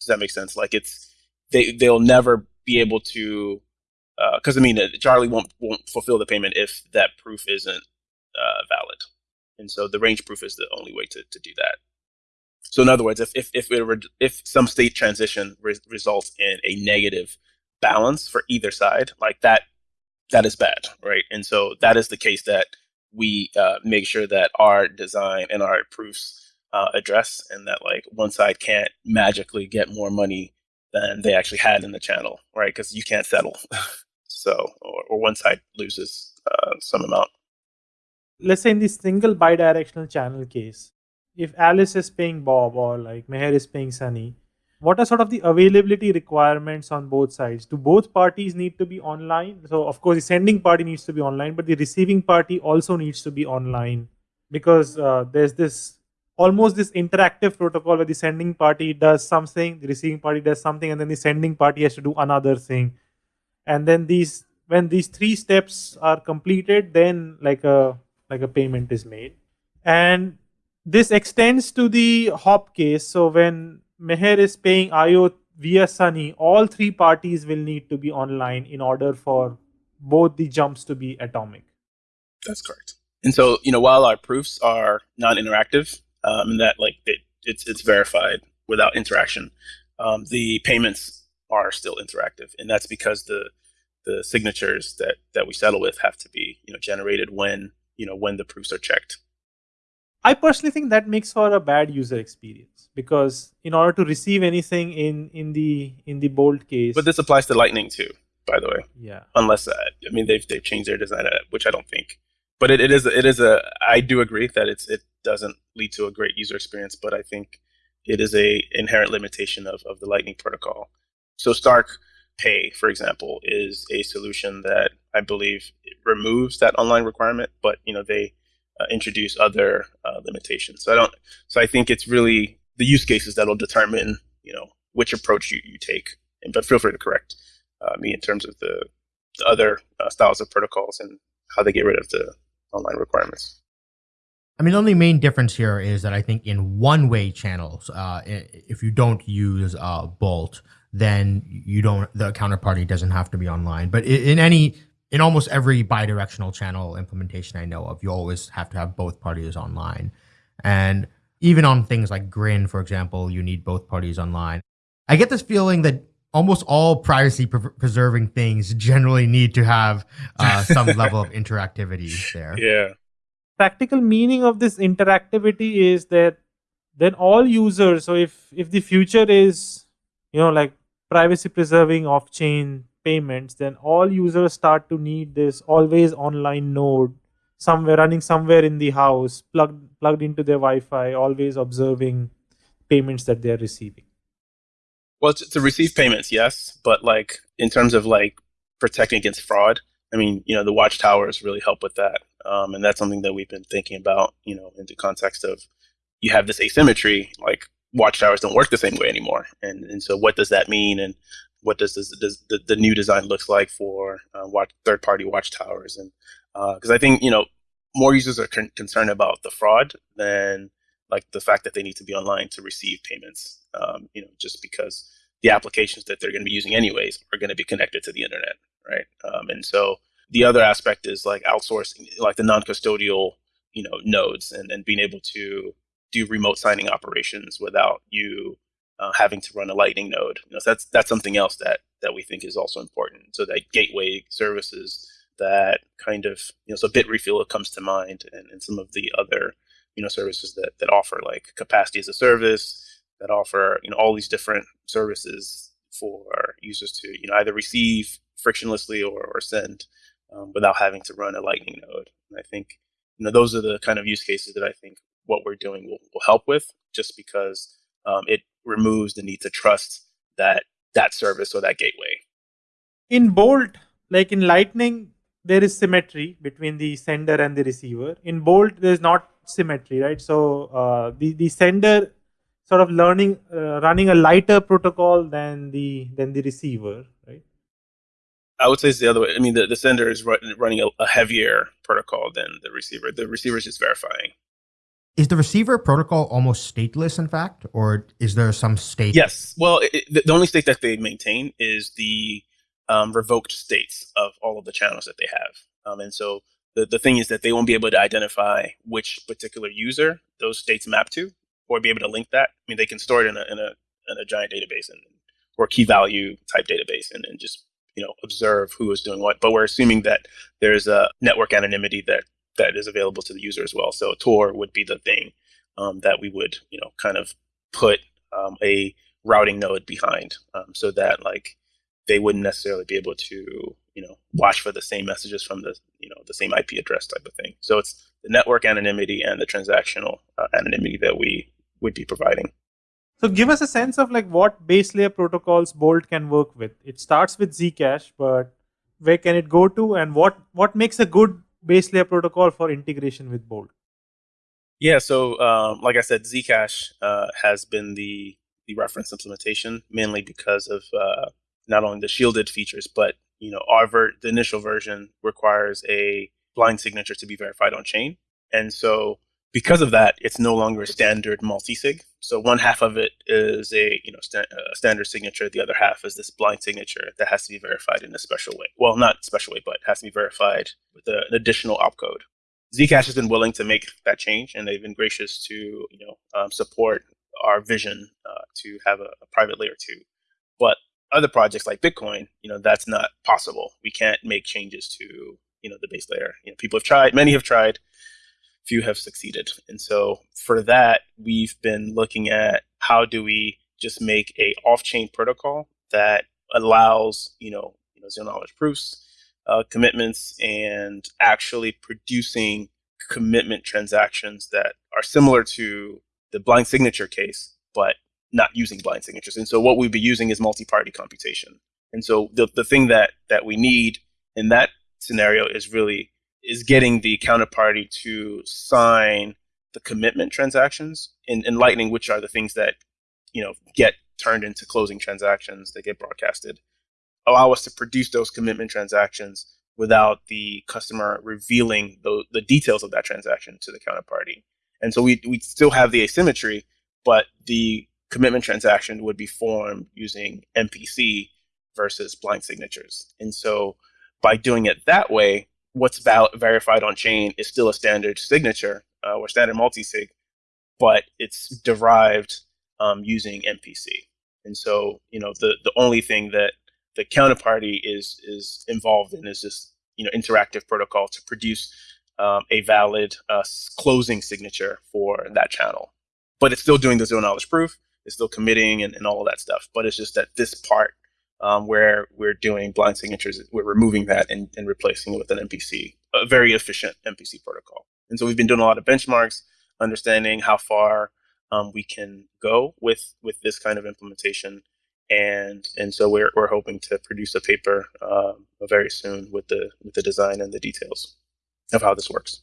Does that make sense? Like it's they they'll never be able to because uh, I mean Charlie won't won't fulfill the payment if that proof isn't uh, valid. And so the range proof is the only way to, to do that. So in other words, if if if, if some state transition re- results in a negative balance for either side, like that, that is bad, right? And so that is the case that we uh, make sure that our design and our proofs uh, address, and that like one side can't magically get more money than they actually had in the channel, right? Because you can't settle. *laughs* so, or, or, one side loses uh, some amount. Let's say in the single bidirectional channel case, if Alice is paying Bob or like Meher is paying Sunny, what are sort of the availability requirements on both sides? Do both parties need to be online? So, of course, the sending party needs to be online, but the receiving party also needs to be online because uh, there's this almost this interactive protocol where the sending party does something, the receiving party does something, and then the sending party has to do another thing. And then these when these three steps are completed, then like a like a payment is made. And this extends to the hop case. So when Meher is paying Ayo via Sunny, all three parties will need to be online in order for both the jumps to be atomic. That's correct. And so, you know, while our proofs are non-interactive, um, that like it, it's it's verified without interaction. Um, the payments are still interactive, and that's because the the signatures that that we settle with have to be you know generated when you know when the proofs are checked. I personally think that makes for a bad user experience because in order to receive anything in in the in the bolt case, but this applies to Lightning too, by the way. Yeah. Unless uh, I mean they've they've changed their design, uh, which I don't think. But it, it is it is a I do agree that it's it doesn't lead to a great user experience, but I think it is a inherent limitation of, of the Lightning protocol. So Stark Pay, for example, is a solution that I believe removes that online requirement, but you know they uh, introduce other uh, limitations. So I don't. So I think it's really the use cases that'll determine you know which approach you, you take. And, but feel free to correct uh, me in terms of the, the other uh, styles of protocols and how they get rid of the online requirements. I mean, the only main difference here is that I think in one-way channels, uh, if you don't use uh, Bolt, then you don't the counterparty doesn't have to be online. But in any in almost every bi-directional channel implementation I know of, you always have to have both parties online. And even on things like Grin, for example, you need both parties online. I get this feeling that almost all privacy pre- preserving things generally need to have uh, some *laughs* level of interactivity there. Yeah practical meaning of this interactivity is that then all users so if if the future is you know like privacy preserving off chain payments then all users start to need this always online node somewhere running somewhere in the house plugged plugged into their wi-fi always observing payments that they're receiving well to, to receive payments yes but like in terms of like protecting against fraud I mean, you know, the watchtowers really help with that. Um, and that's something that we've been thinking about, you know, in the context of you have this asymmetry, like watchtowers don't work the same way anymore. And, and so what does that mean? And what does, this, does the, the new design looks like for uh, watch, third party watchtowers? And because uh, I think, you know, more users are con- concerned about the fraud than like the fact that they need to be online to receive payments, um, you know, just because the applications that they're going to be using anyways are going to be connected to the internet right? Um, and so the other aspect is like outsourcing, like the non-custodial, you know, nodes, and, and being able to do remote signing operations without you uh, having to run a Lightning node. You know, so that's that's something else that that we think is also important. So that gateway services that kind of you know, so bit Bitrefill comes to mind, and, and some of the other you know services that that offer like capacity as a service that offer you know all these different services for users to you know either receive frictionlessly or, or send um, without having to run a Lightning node. And I think you know those are the kind of use cases that I think what we're doing will, will help with, just because um, it removes the need to trust that that service or that gateway. In Bolt, like in Lightning, there is symmetry between the sender and the receiver. In Bolt, there's not symmetry, right? So uh, the the sender sort of learning uh, running a lighter protocol than the than the receiver, right? I would say it's the other way. I mean, the, the sender is running a, a heavier protocol than the receiver. The receiver is just verifying. Is the receiver protocol almost stateless, in fact, or is there some state? Yes. Well, it, the only state that they maintain is the um, revoked states of all of the channels that they have. Um, and so the, the thing is that they won't be able to identify which particular user those states map to or be able to link that. I mean, they can store it in a, in a, in a giant database and, or key value type database and, and just you know observe who is doing what. But we're assuming that there's a network anonymity that that is available to the user as well. So Tor would be the thing um, that we would you know kind of put um, a routing node behind um, so that like they wouldn't necessarily be able to you know watch for the same messages from the you know the same IP address type of thing. So it's the network anonymity and the transactional uh, anonymity that we would be providing. So give us a sense of like what base layer protocols Bolt can work with. It starts with Zcash, but where can it go to, and what what makes a good base layer protocol for integration with Bolt? Yeah, so um, like I said, Zcash uh, has been the the reference implementation mainly because of uh, not only the shielded features, but you know our ver- the initial version requires a blind signature to be verified on chain, and so because of that, it's no longer a standard multi-sig. So one half of it is a you know a standard signature. The other half is this blind signature that has to be verified in a special way. Well, not special way, but has to be verified with a, an additional opcode. Zcash has been willing to make that change, and they've been gracious to you know um, support our vision uh, to have a, a private layer two. But other projects like Bitcoin, you know, that's not possible. We can't make changes to you know the base layer. You know, people have tried, many have tried, few have succeeded. And so for that, we've been looking at how do we just make a off-chain protocol that allows you know you know zero knowledge proofs, uh, commitments, and actually producing commitment transactions that are similar to the blind signature case, but not using blind signatures. And so what we'd be using is multi-party computation. And so the, the thing that that we need in that scenario is really is getting the counterparty to sign the commitment transactions in, in Lightning, which are the things that you know get turned into closing transactions that get broadcasted, allow us to produce those commitment transactions without the customer revealing the, the details of that transaction to the counterparty. And so we, we still have the asymmetry, but the commitment transaction would be formed using MPC versus blind signatures. And so by doing it that way, what's val- verified on chain is still a standard signature uh, or standard multi-sig, but it's derived um, using MPC. And so, you know, the, the only thing that the counterparty is is involved in is this, you know, interactive protocol to produce um, a valid uh, closing signature for that channel. But it's still doing the zero knowledge proof It's still committing and, and all of that stuff. But it's just that this part um, where we're doing blind signatures, we're removing that and, and replacing it with an MPC, a very efficient MPC protocol. And so we've been doing a lot of benchmarks, understanding how far um, we can go with with this kind of implementation. And and so we're, we're hoping to produce a paper um, very soon with the with the design and the details of how this works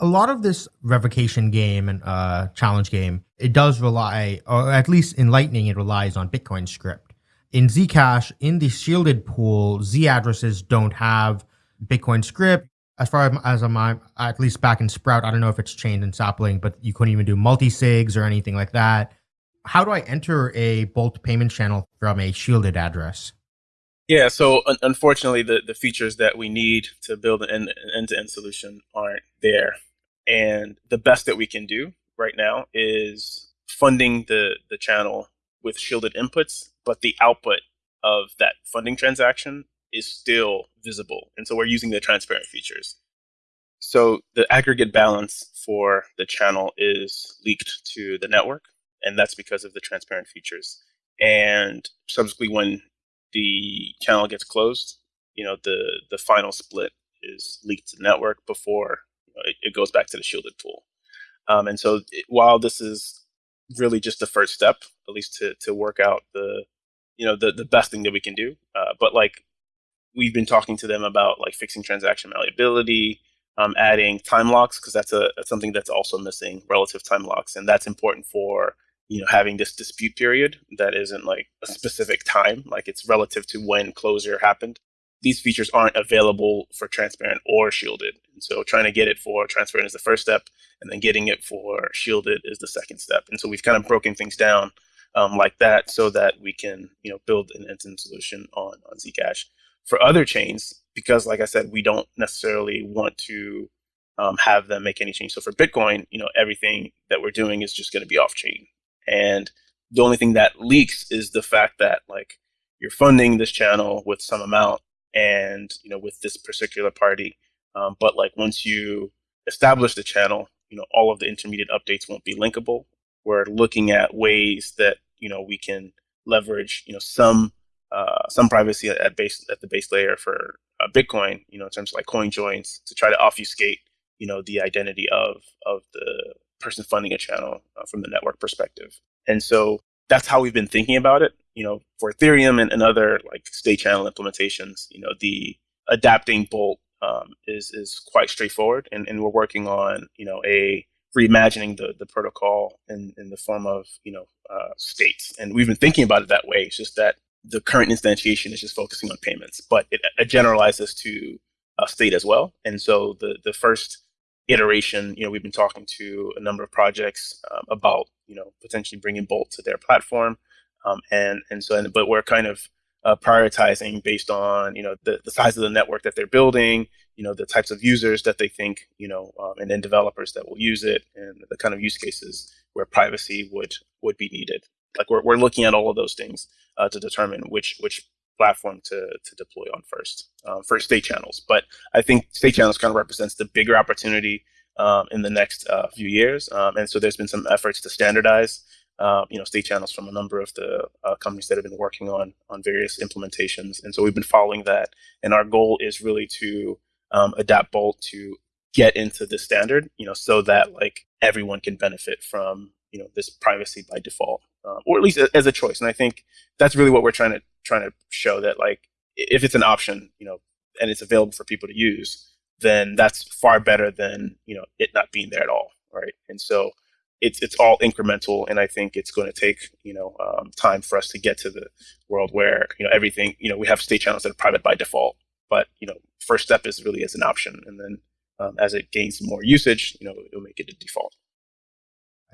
a lot of this revocation game and uh, challenge game, it does rely, or at least in Lightning, it relies on Bitcoin script. In Zcash, in the shielded pool, Z addresses don't have Bitcoin script. As far as I'm, at least back in Sprout, I don't know if it's changed in Sapling, but you couldn't even do multi sigs or anything like that. How do I enter a Bolt payment channel from a shielded address? Yeah, so un- unfortunately, the, the features that we need to build an end to end solution aren't there. And the best that we can do right now is funding the, the channel with shielded inputs, but the output of that funding transaction is still visible. And so we're using the transparent features. So the aggregate balance for the channel is leaked to the network, and that's because of the transparent features. And subsequently, when the channel gets closed, you know, the, the final split is leaked to the network before it, it goes back to the shielded pool. Um, and so it, while this is really just the first step, at least to to work out the you know the the best thing that we can do, uh, but like we've been talking to them about like fixing transaction malleability, um, adding time locks because that's a that's something that's also missing relative time locks, and that's important for you know having this dispute period that isn't like a specific time, like it's relative to when closure happened these features aren't available for transparent or shielded. And so trying to get it for transparent is the first step, and then getting it for shielded is the second step. And so we've kind of broken things down um, like that so that we can you know build an end-to-end solution on, on Zcash. For other chains, because, like I said, we don't necessarily want to um, have them make any change. So for Bitcoin, you know, everything that we're doing is just going to be off chain, and the only thing that leaks is the fact that like you're funding this channel with some amount, and you know, with this particular party, um, but like once you establish the channel, you know, all of the intermediate updates won't be linkable. We're looking at ways that you know we can leverage you know some uh, some privacy at base at the base layer for uh, Bitcoin, you know, in terms of like coin joins to try to obfuscate, you know, the identity of of the person funding a channel uh, from the network perspective. And so that's how we've been thinking about it. You know, for Ethereum and, and other like state channel implementations, you know, the adapting Bolt um, is is quite straightforward, and, and we're working on you know a reimagining the the protocol in in the form of you know uh, states, and we've been thinking about it that way. It's just that the current instantiation is just focusing on payments, but it, it generalizes to a state as well. And so the the first iteration, you know, we've been talking to a number of projects um, about you know potentially bringing Bolt to their platform, um, and and so and, but we're kind of uh, prioritizing based on you know the, the size of the network that they're building, you know the types of users that they think you know, um, and then developers that will use it, and the kind of use cases where privacy would would be needed. Like we're we're looking at all of those things uh, to determine which which platform to to deploy on first um, for state channels. But I think state channels kind of represents the bigger opportunity um, in the next uh, few years, um, and so there's been some efforts to standardize uh, you know, state channels from a number of the uh, companies that have been working on on various implementations, and so we've been following that. And our goal is really to um, adapt Bolt to get into the standard, you know, so that like everyone can benefit from you know this privacy by default, uh, or at least as a choice. And I think that's really what we're trying to trying to show that like if it's an option, you know, and it's available for people to use, then that's far better than you know it not being there at all, right? And so it's it's all incremental, and I think it's going to take you know um, time for us to get to the world where you know everything you know we have state channels that are private by default, but you know first step is really as an option, and then um, as it gains more usage, you know it'll make it a default.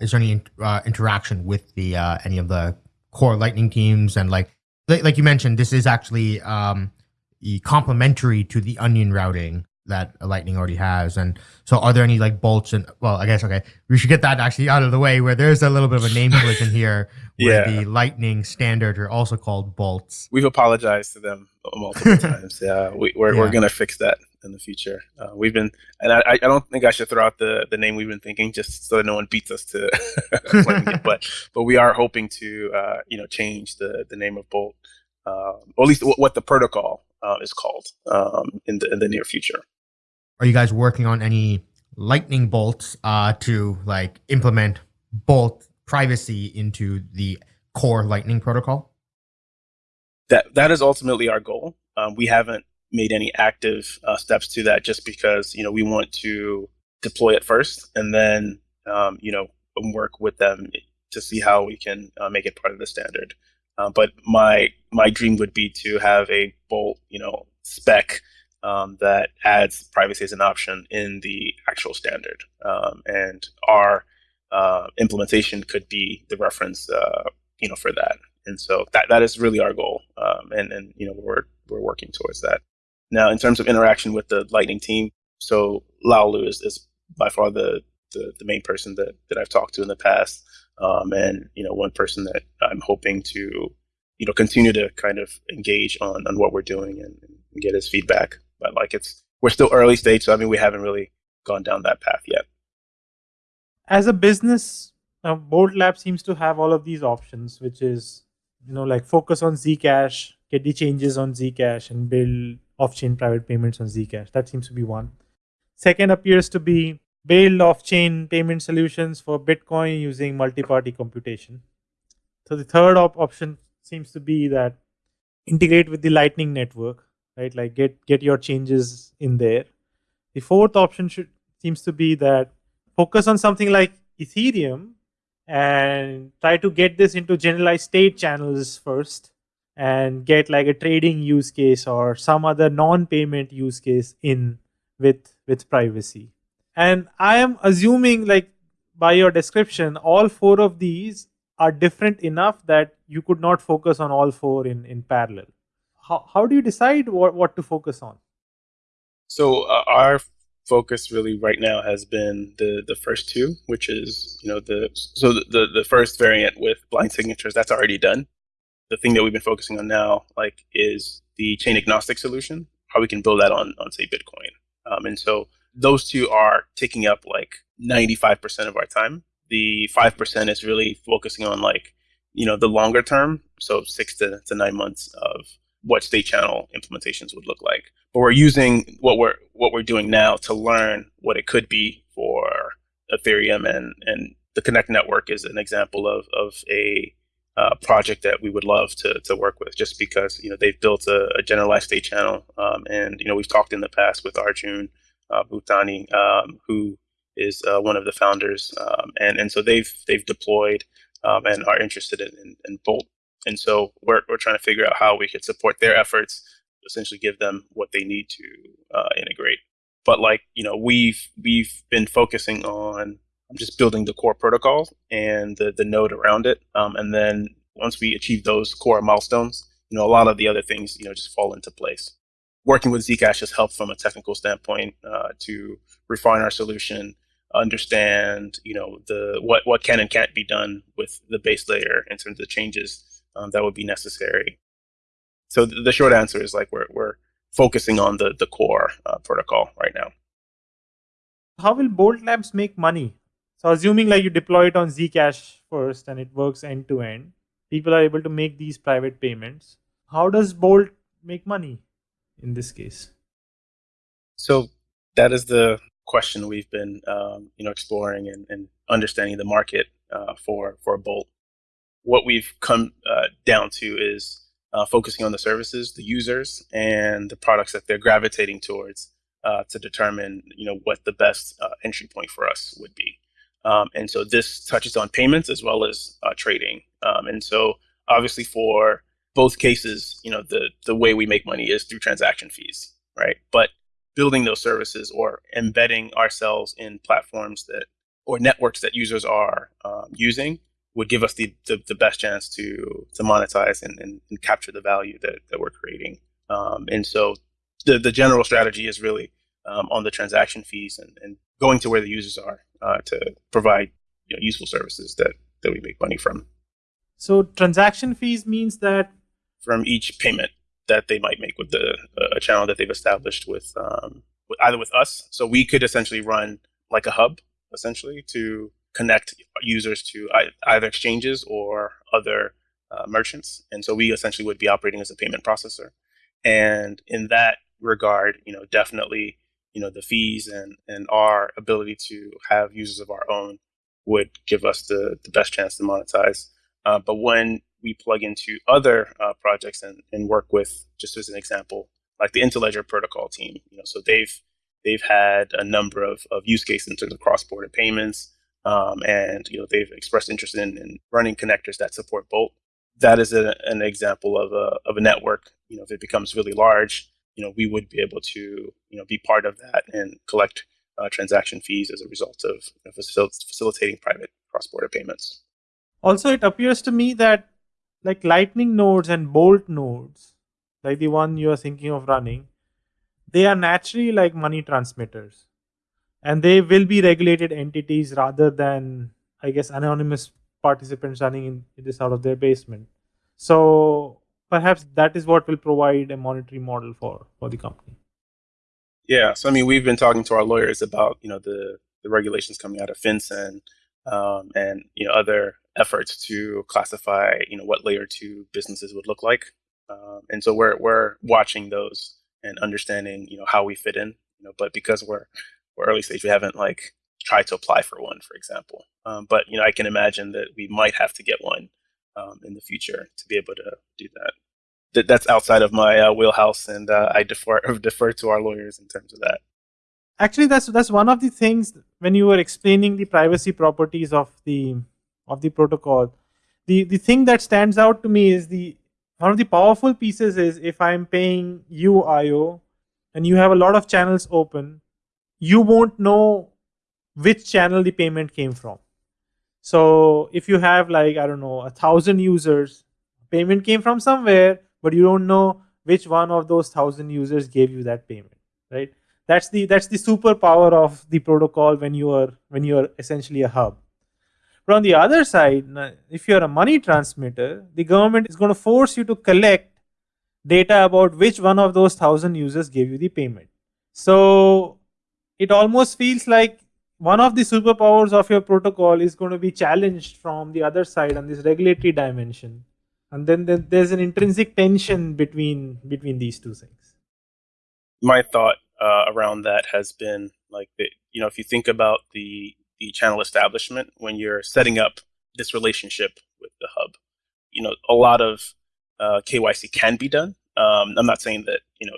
Is there any uh, interaction with the uh, any of the core Lightning teams and like like you mentioned, this is actually um, complementary to the onion routing that Lightning already has. And so, are there any like bolts and well, I guess okay, we should get that actually out of the way. Where there's a little bit of a name collision *laughs* here, where yeah. the Lightning standard are also called bolts. We've apologized to them multiple *laughs* times. Yeah, we, are we're, yeah. we're gonna fix that in the future. Uh, we've been, and I, I don't think I should throw out the the name we've been thinking just so that no one beats us to *laughs* it. But but we are hoping to uh, you know change the the name of Bolt. Uh, or at least what the protocol uh, is called um, in the in the near future. Are you guys working on any lightning bolts uh, to like implement bolt privacy into the core lightning protocol? That that is ultimately our goal. Um, we haven't made any active uh, steps to that just because you know we want to deploy it first and then um, you know work with them to see how we can uh, make it part of the standard. Uh, but my my dream would be to have a bolt you know spec um, that adds privacy as an option in the actual standard. Um, and our uh, implementation could be the reference, uh, you know, for that. And so that, that is really our goal. Um, and, and, you know, we're, we're working towards that. Now, in terms of interaction with the Lightning team, so Laolu is, is by far the, the, the, main person that, that I've talked to in the past. Um, and, you know, one person that I'm hoping to, you know, continue to kind of engage on, on what we're doing and, and get his feedback but like it's we're still early stage, so I mean we haven't really gone down that path yet. As a business, uh, Bolt Lab seems to have all of these options, which is you know like focus on Zcash, get the changes on Zcash, and build off-chain private payments on Zcash. That seems to be one. Second appears to be build off-chain payment solutions for Bitcoin using multi-party computation. So the third op- option seems to be that integrate with the Lightning Network right? Like get get your changes in there. The fourth option should seems to be that focus on something like Ethereum and try to get this into generalized state channels first and get like a trading use case or some other non-payment use case in with with privacy. And I am assuming like by your description, all four of these are different enough that you could not focus on all four in, in parallel how, how do you decide what, what to focus on So uh, our focus really right now has been the the first two, which is you know the so the the, the first variant with blind signatures that's already done. The thing that we've been focusing on now, like, is the chain agnostic solution, how we can build that on on say Bitcoin. Um, and so those two are taking up like 95% of our time. The 5% is really focusing on like, you know, the longer term. So six to, to nine months of what state channel implementations would look like. But we're using what we're what we're doing now to learn what it could be for Ethereum and and the Connext network is an example of of a uh, project that we would love to to work with, just because you know they've built a, a generalized state channel, um, and you know we've talked in the past with Arjun uh, Bhuptani, um, who is uh, one of the founders, um, and and so they've they've deployed um, and are interested in, in, in, Bolt, and so we're we're trying to figure out how we could support their efforts, essentially give them what they need to uh, integrate. But like you know, we've we've been focusing on just building the core protocol and the the node around it, um, and then once we achieve those core milestones, you know, a lot of the other things you know just fall into place working with Zcash has helped from a technical standpoint uh, to refine our solution, understand you know the what what can and can't be done with the base layer in terms of the changes um, that would be necessary. So th- the short answer is like we're we're focusing on the the core uh, protocol right now. How will Bolt Labs make money? So assuming like you deploy it on Zcash first and it works end to end, people are able to make these private payments. How does Bolt make money? in this case? So that is the question we've been um, you know exploring and, and, understanding the market uh, for for Bolt. What we've come uh, down to is uh, focusing on the services, the users, and the products that they're gravitating towards uh, to determine you know what the best uh, entry point for us would be. Um, and so this touches on payments as well as uh, trading. Um, and so obviously for both cases, you know, the the way we make money is through transaction fees, right? But building those services or embedding ourselves in platforms that or networks that users are um, using would give us the, the, the, best chance to to monetize and, and, and capture the value that, that we're creating. Um, and so the, the general strategy is really um, on the transaction fees and, and going to where the users are uh, to provide you know, useful services that, that we make money from. So transaction fees means that from each payment that they might make with the uh, a channel that they've established with, um, with either with us. So we could essentially run like a hub essentially to connect users to either exchanges or other uh, merchants. And so we essentially would be operating as a payment processor. And in that regard, you know, definitely, you know, the fees and, and our ability to have users of our own would give us the, the best chance to monetize. Uh, but when we plug into other uh, projects and, and work with, just as an example, like the Interledger protocol team. You know, so they've they've had a number of, of use cases in terms of cross-border payments, um, and you know they've expressed interest in, in running connectors that support Bolt. That is a, an example of a of a network. You know, if it becomes really large, you know, we would be able to you know be part of that and collect uh, transaction fees as a result of you know, facil- facilitating private cross-border payments. Also, it appears to me that like lightning nodes and bolt nodes like the one you are thinking of running they are naturally like money transmitters and they will be regulated entities rather than i guess anonymous participants running in, in this out of their basement so perhaps that is what will provide a monetary model for for the company yeah so i mean we've been talking to our lawyers about you know the the regulations coming out of FinCEN um, and you know other efforts to classify, you know, what layer two businesses would look like. Um, and so we're we're watching those and understanding, you know, how we fit in. You know, but because we're we're early stage, we haven't like tried to apply for one, for example. Um, but you know, I can imagine that we might have to get one um, in the future to be able to do that. That that's outside of my uh, wheelhouse, and uh, I defer *laughs* defer to our lawyers in terms of that. Actually, that's that's one of the things when you were explaining the privacy properties of the of the protocol the the thing that stands out to me is the one of the powerful pieces is if i'm paying you Ayo and you have a lot of channels open you won't know which channel the payment came from. So if you have like i don't know a thousand users payment came from somewhere but you don't know which one of those thousand users gave you that payment right? That's the that's the superpower of the protocol when you are when you are essentially a hub. But on the other side if you're a money transmitter the government is going to force you to collect data about which one of those thousand users gave you the payment. So it almost feels like one of the superpowers of your protocol is going to be challenged from the other side on this regulatory dimension. And then there's an intrinsic tension between between these two things. My thought uh, around that has been like the, you know if you think about the the channel establishment when you're setting up this relationship with the hub you know a lot of uh, KYC can be done. Um, I'm not saying that you know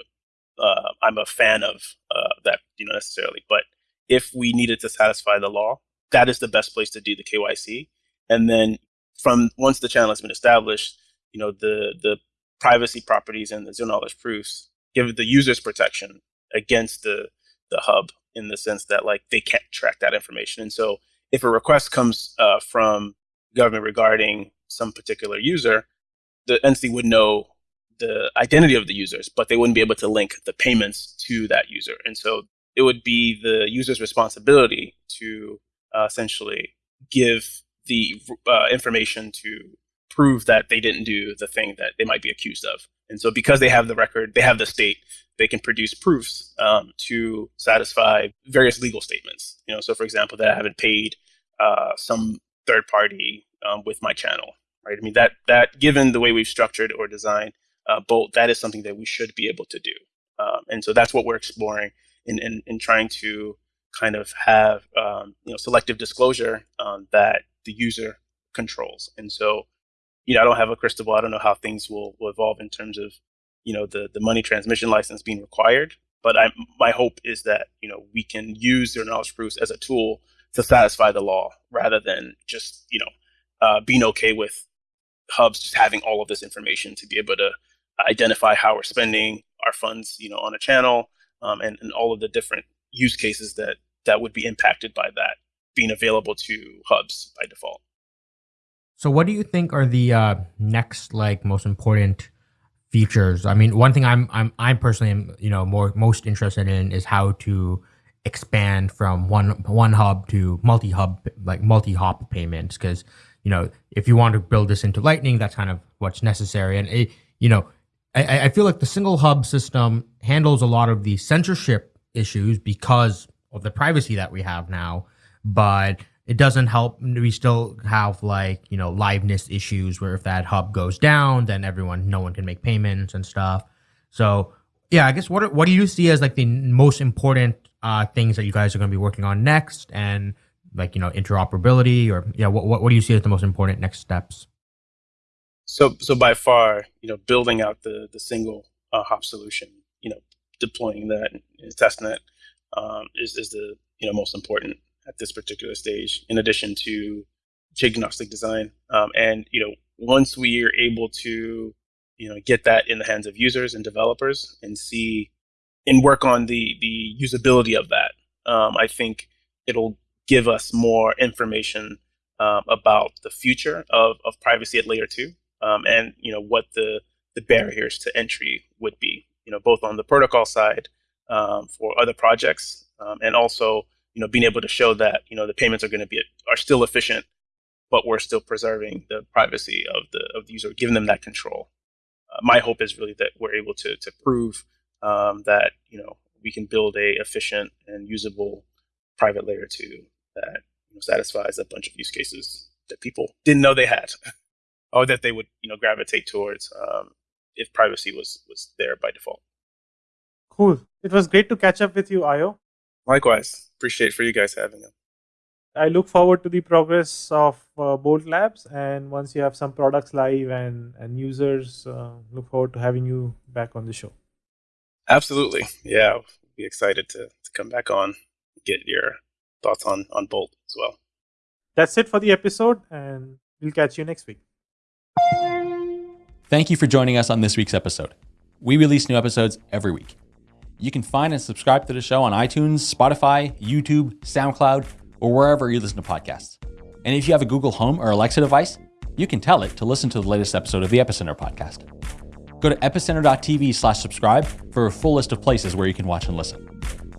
uh, I'm a fan of uh, that you know necessarily but if we needed to satisfy the law that is the best place to do the KYC and then from once the channel has been established you know the the privacy properties and the zero knowledge proofs give the users protection against the the hub in the sense that like they can't track that information. And so if a request comes uh, from government regarding some particular user, the entity would know the identity of the users, but they wouldn't be able to link the payments to that user. And so it would be the user's responsibility to uh, essentially give the uh, information to prove that they didn't do the thing that they might be accused of. And so because they have the record, they have the state, they can produce proofs um, to satisfy various legal statements. You know, so for example, that I haven't paid uh, some third party um, with my channel, right? I mean, that that given the way we've structured or designed uh, Bolt, that is something that we should be able to do. Um, and so that's what we're exploring in, in, in trying to kind of have um, you know selective disclosure um, that the user controls. And so you know, I don't have a crystal ball. I don't know how things will, will evolve in terms of, you know, the, the money transmission license being required. But I, my hope is that, you know, we can use zero knowledge proofs as a tool to satisfy the law rather than just, you know, uh, being okay with hubs just having all of this information to be able to identify how we're spending our funds, you know, on a channel um, and, and all of the different use cases that that would be impacted by that being available to hubs by default. So, what do you think are the uh, next like most important features? I mean, one thing I'm I'm I'm personally you know more most interested in is how to expand from one one hub to multi hub like multi hop payments because you know if you want to build this into Lightning, that's kind of what's necessary. And it, you know, I, I feel like the single hub system handles a lot of the censorship issues because of the privacy that we have now, but it doesn't help. We still have like, you know, liveness issues where if that hub goes down, then everyone, no one can make payments and stuff. So yeah, I guess what, what do you see as like the most important uh, things that you guys are going to be working on next and like, you know, interoperability or yeah, what, what, what do you see as the most important next steps? So, so by far, you know, building out the, the single uh, hop solution, you know, deploying that and testing um, is is the, you know, most important at this particular stage, in addition to agnostic design. Um, and you know, once we are able to you know get that in the hands of users and developers and see and work on the the usability of that, um, I think it'll give us more information um, about the future of, of privacy at layer two um, and you know what the the barriers to entry would be. You know, both on the protocol side um, for other projects um, and also you know, being able to show that, you know, the payments are going to be, are still efficient, but we're still preserving the privacy of the, of the user, giving them that control. Uh, my hope is really that we're able to, to prove um, that, you know, we can build a efficient and usable private layer two that you know, satisfies a bunch of use cases that people didn't know they had *laughs* or that they would, you know, gravitate towards um, if privacy was, was there by default. Cool. It was great to catch up with you, Ayo. Likewise, appreciate for you guys having them. I look forward to the progress of uh, Bolt Labs, and once you have some products live and and users, uh, look forward to having you back on the show. Absolutely, yeah, I'll be excited to to come back on, get your thoughts on on Bolt as well. That's it for the episode, and we'll catch you next week. Thank you for joining us on this week's episode. We release new episodes every week. You can find and subscribe to the show on iTunes, Spotify, YouTube, SoundCloud, or wherever you listen to podcasts. And if you have a Google Home or Alexa device, you can tell it to listen to the latest episode of the Epicenter podcast. Go to epicenter.tv slash subscribe for a full list of places where you can watch and listen.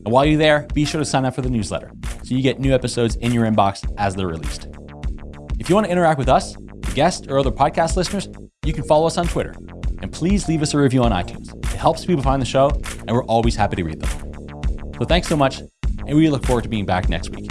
And while you're there, be sure to sign up for the newsletter so you get new episodes in your inbox as they're released. If you want to interact with us, guests, or other podcast listeners, you can follow us on Twitter. And please leave us a review on iTunes. It helps people find the show, and we're always happy to read them. So thanks so much, and we look forward to being back next week.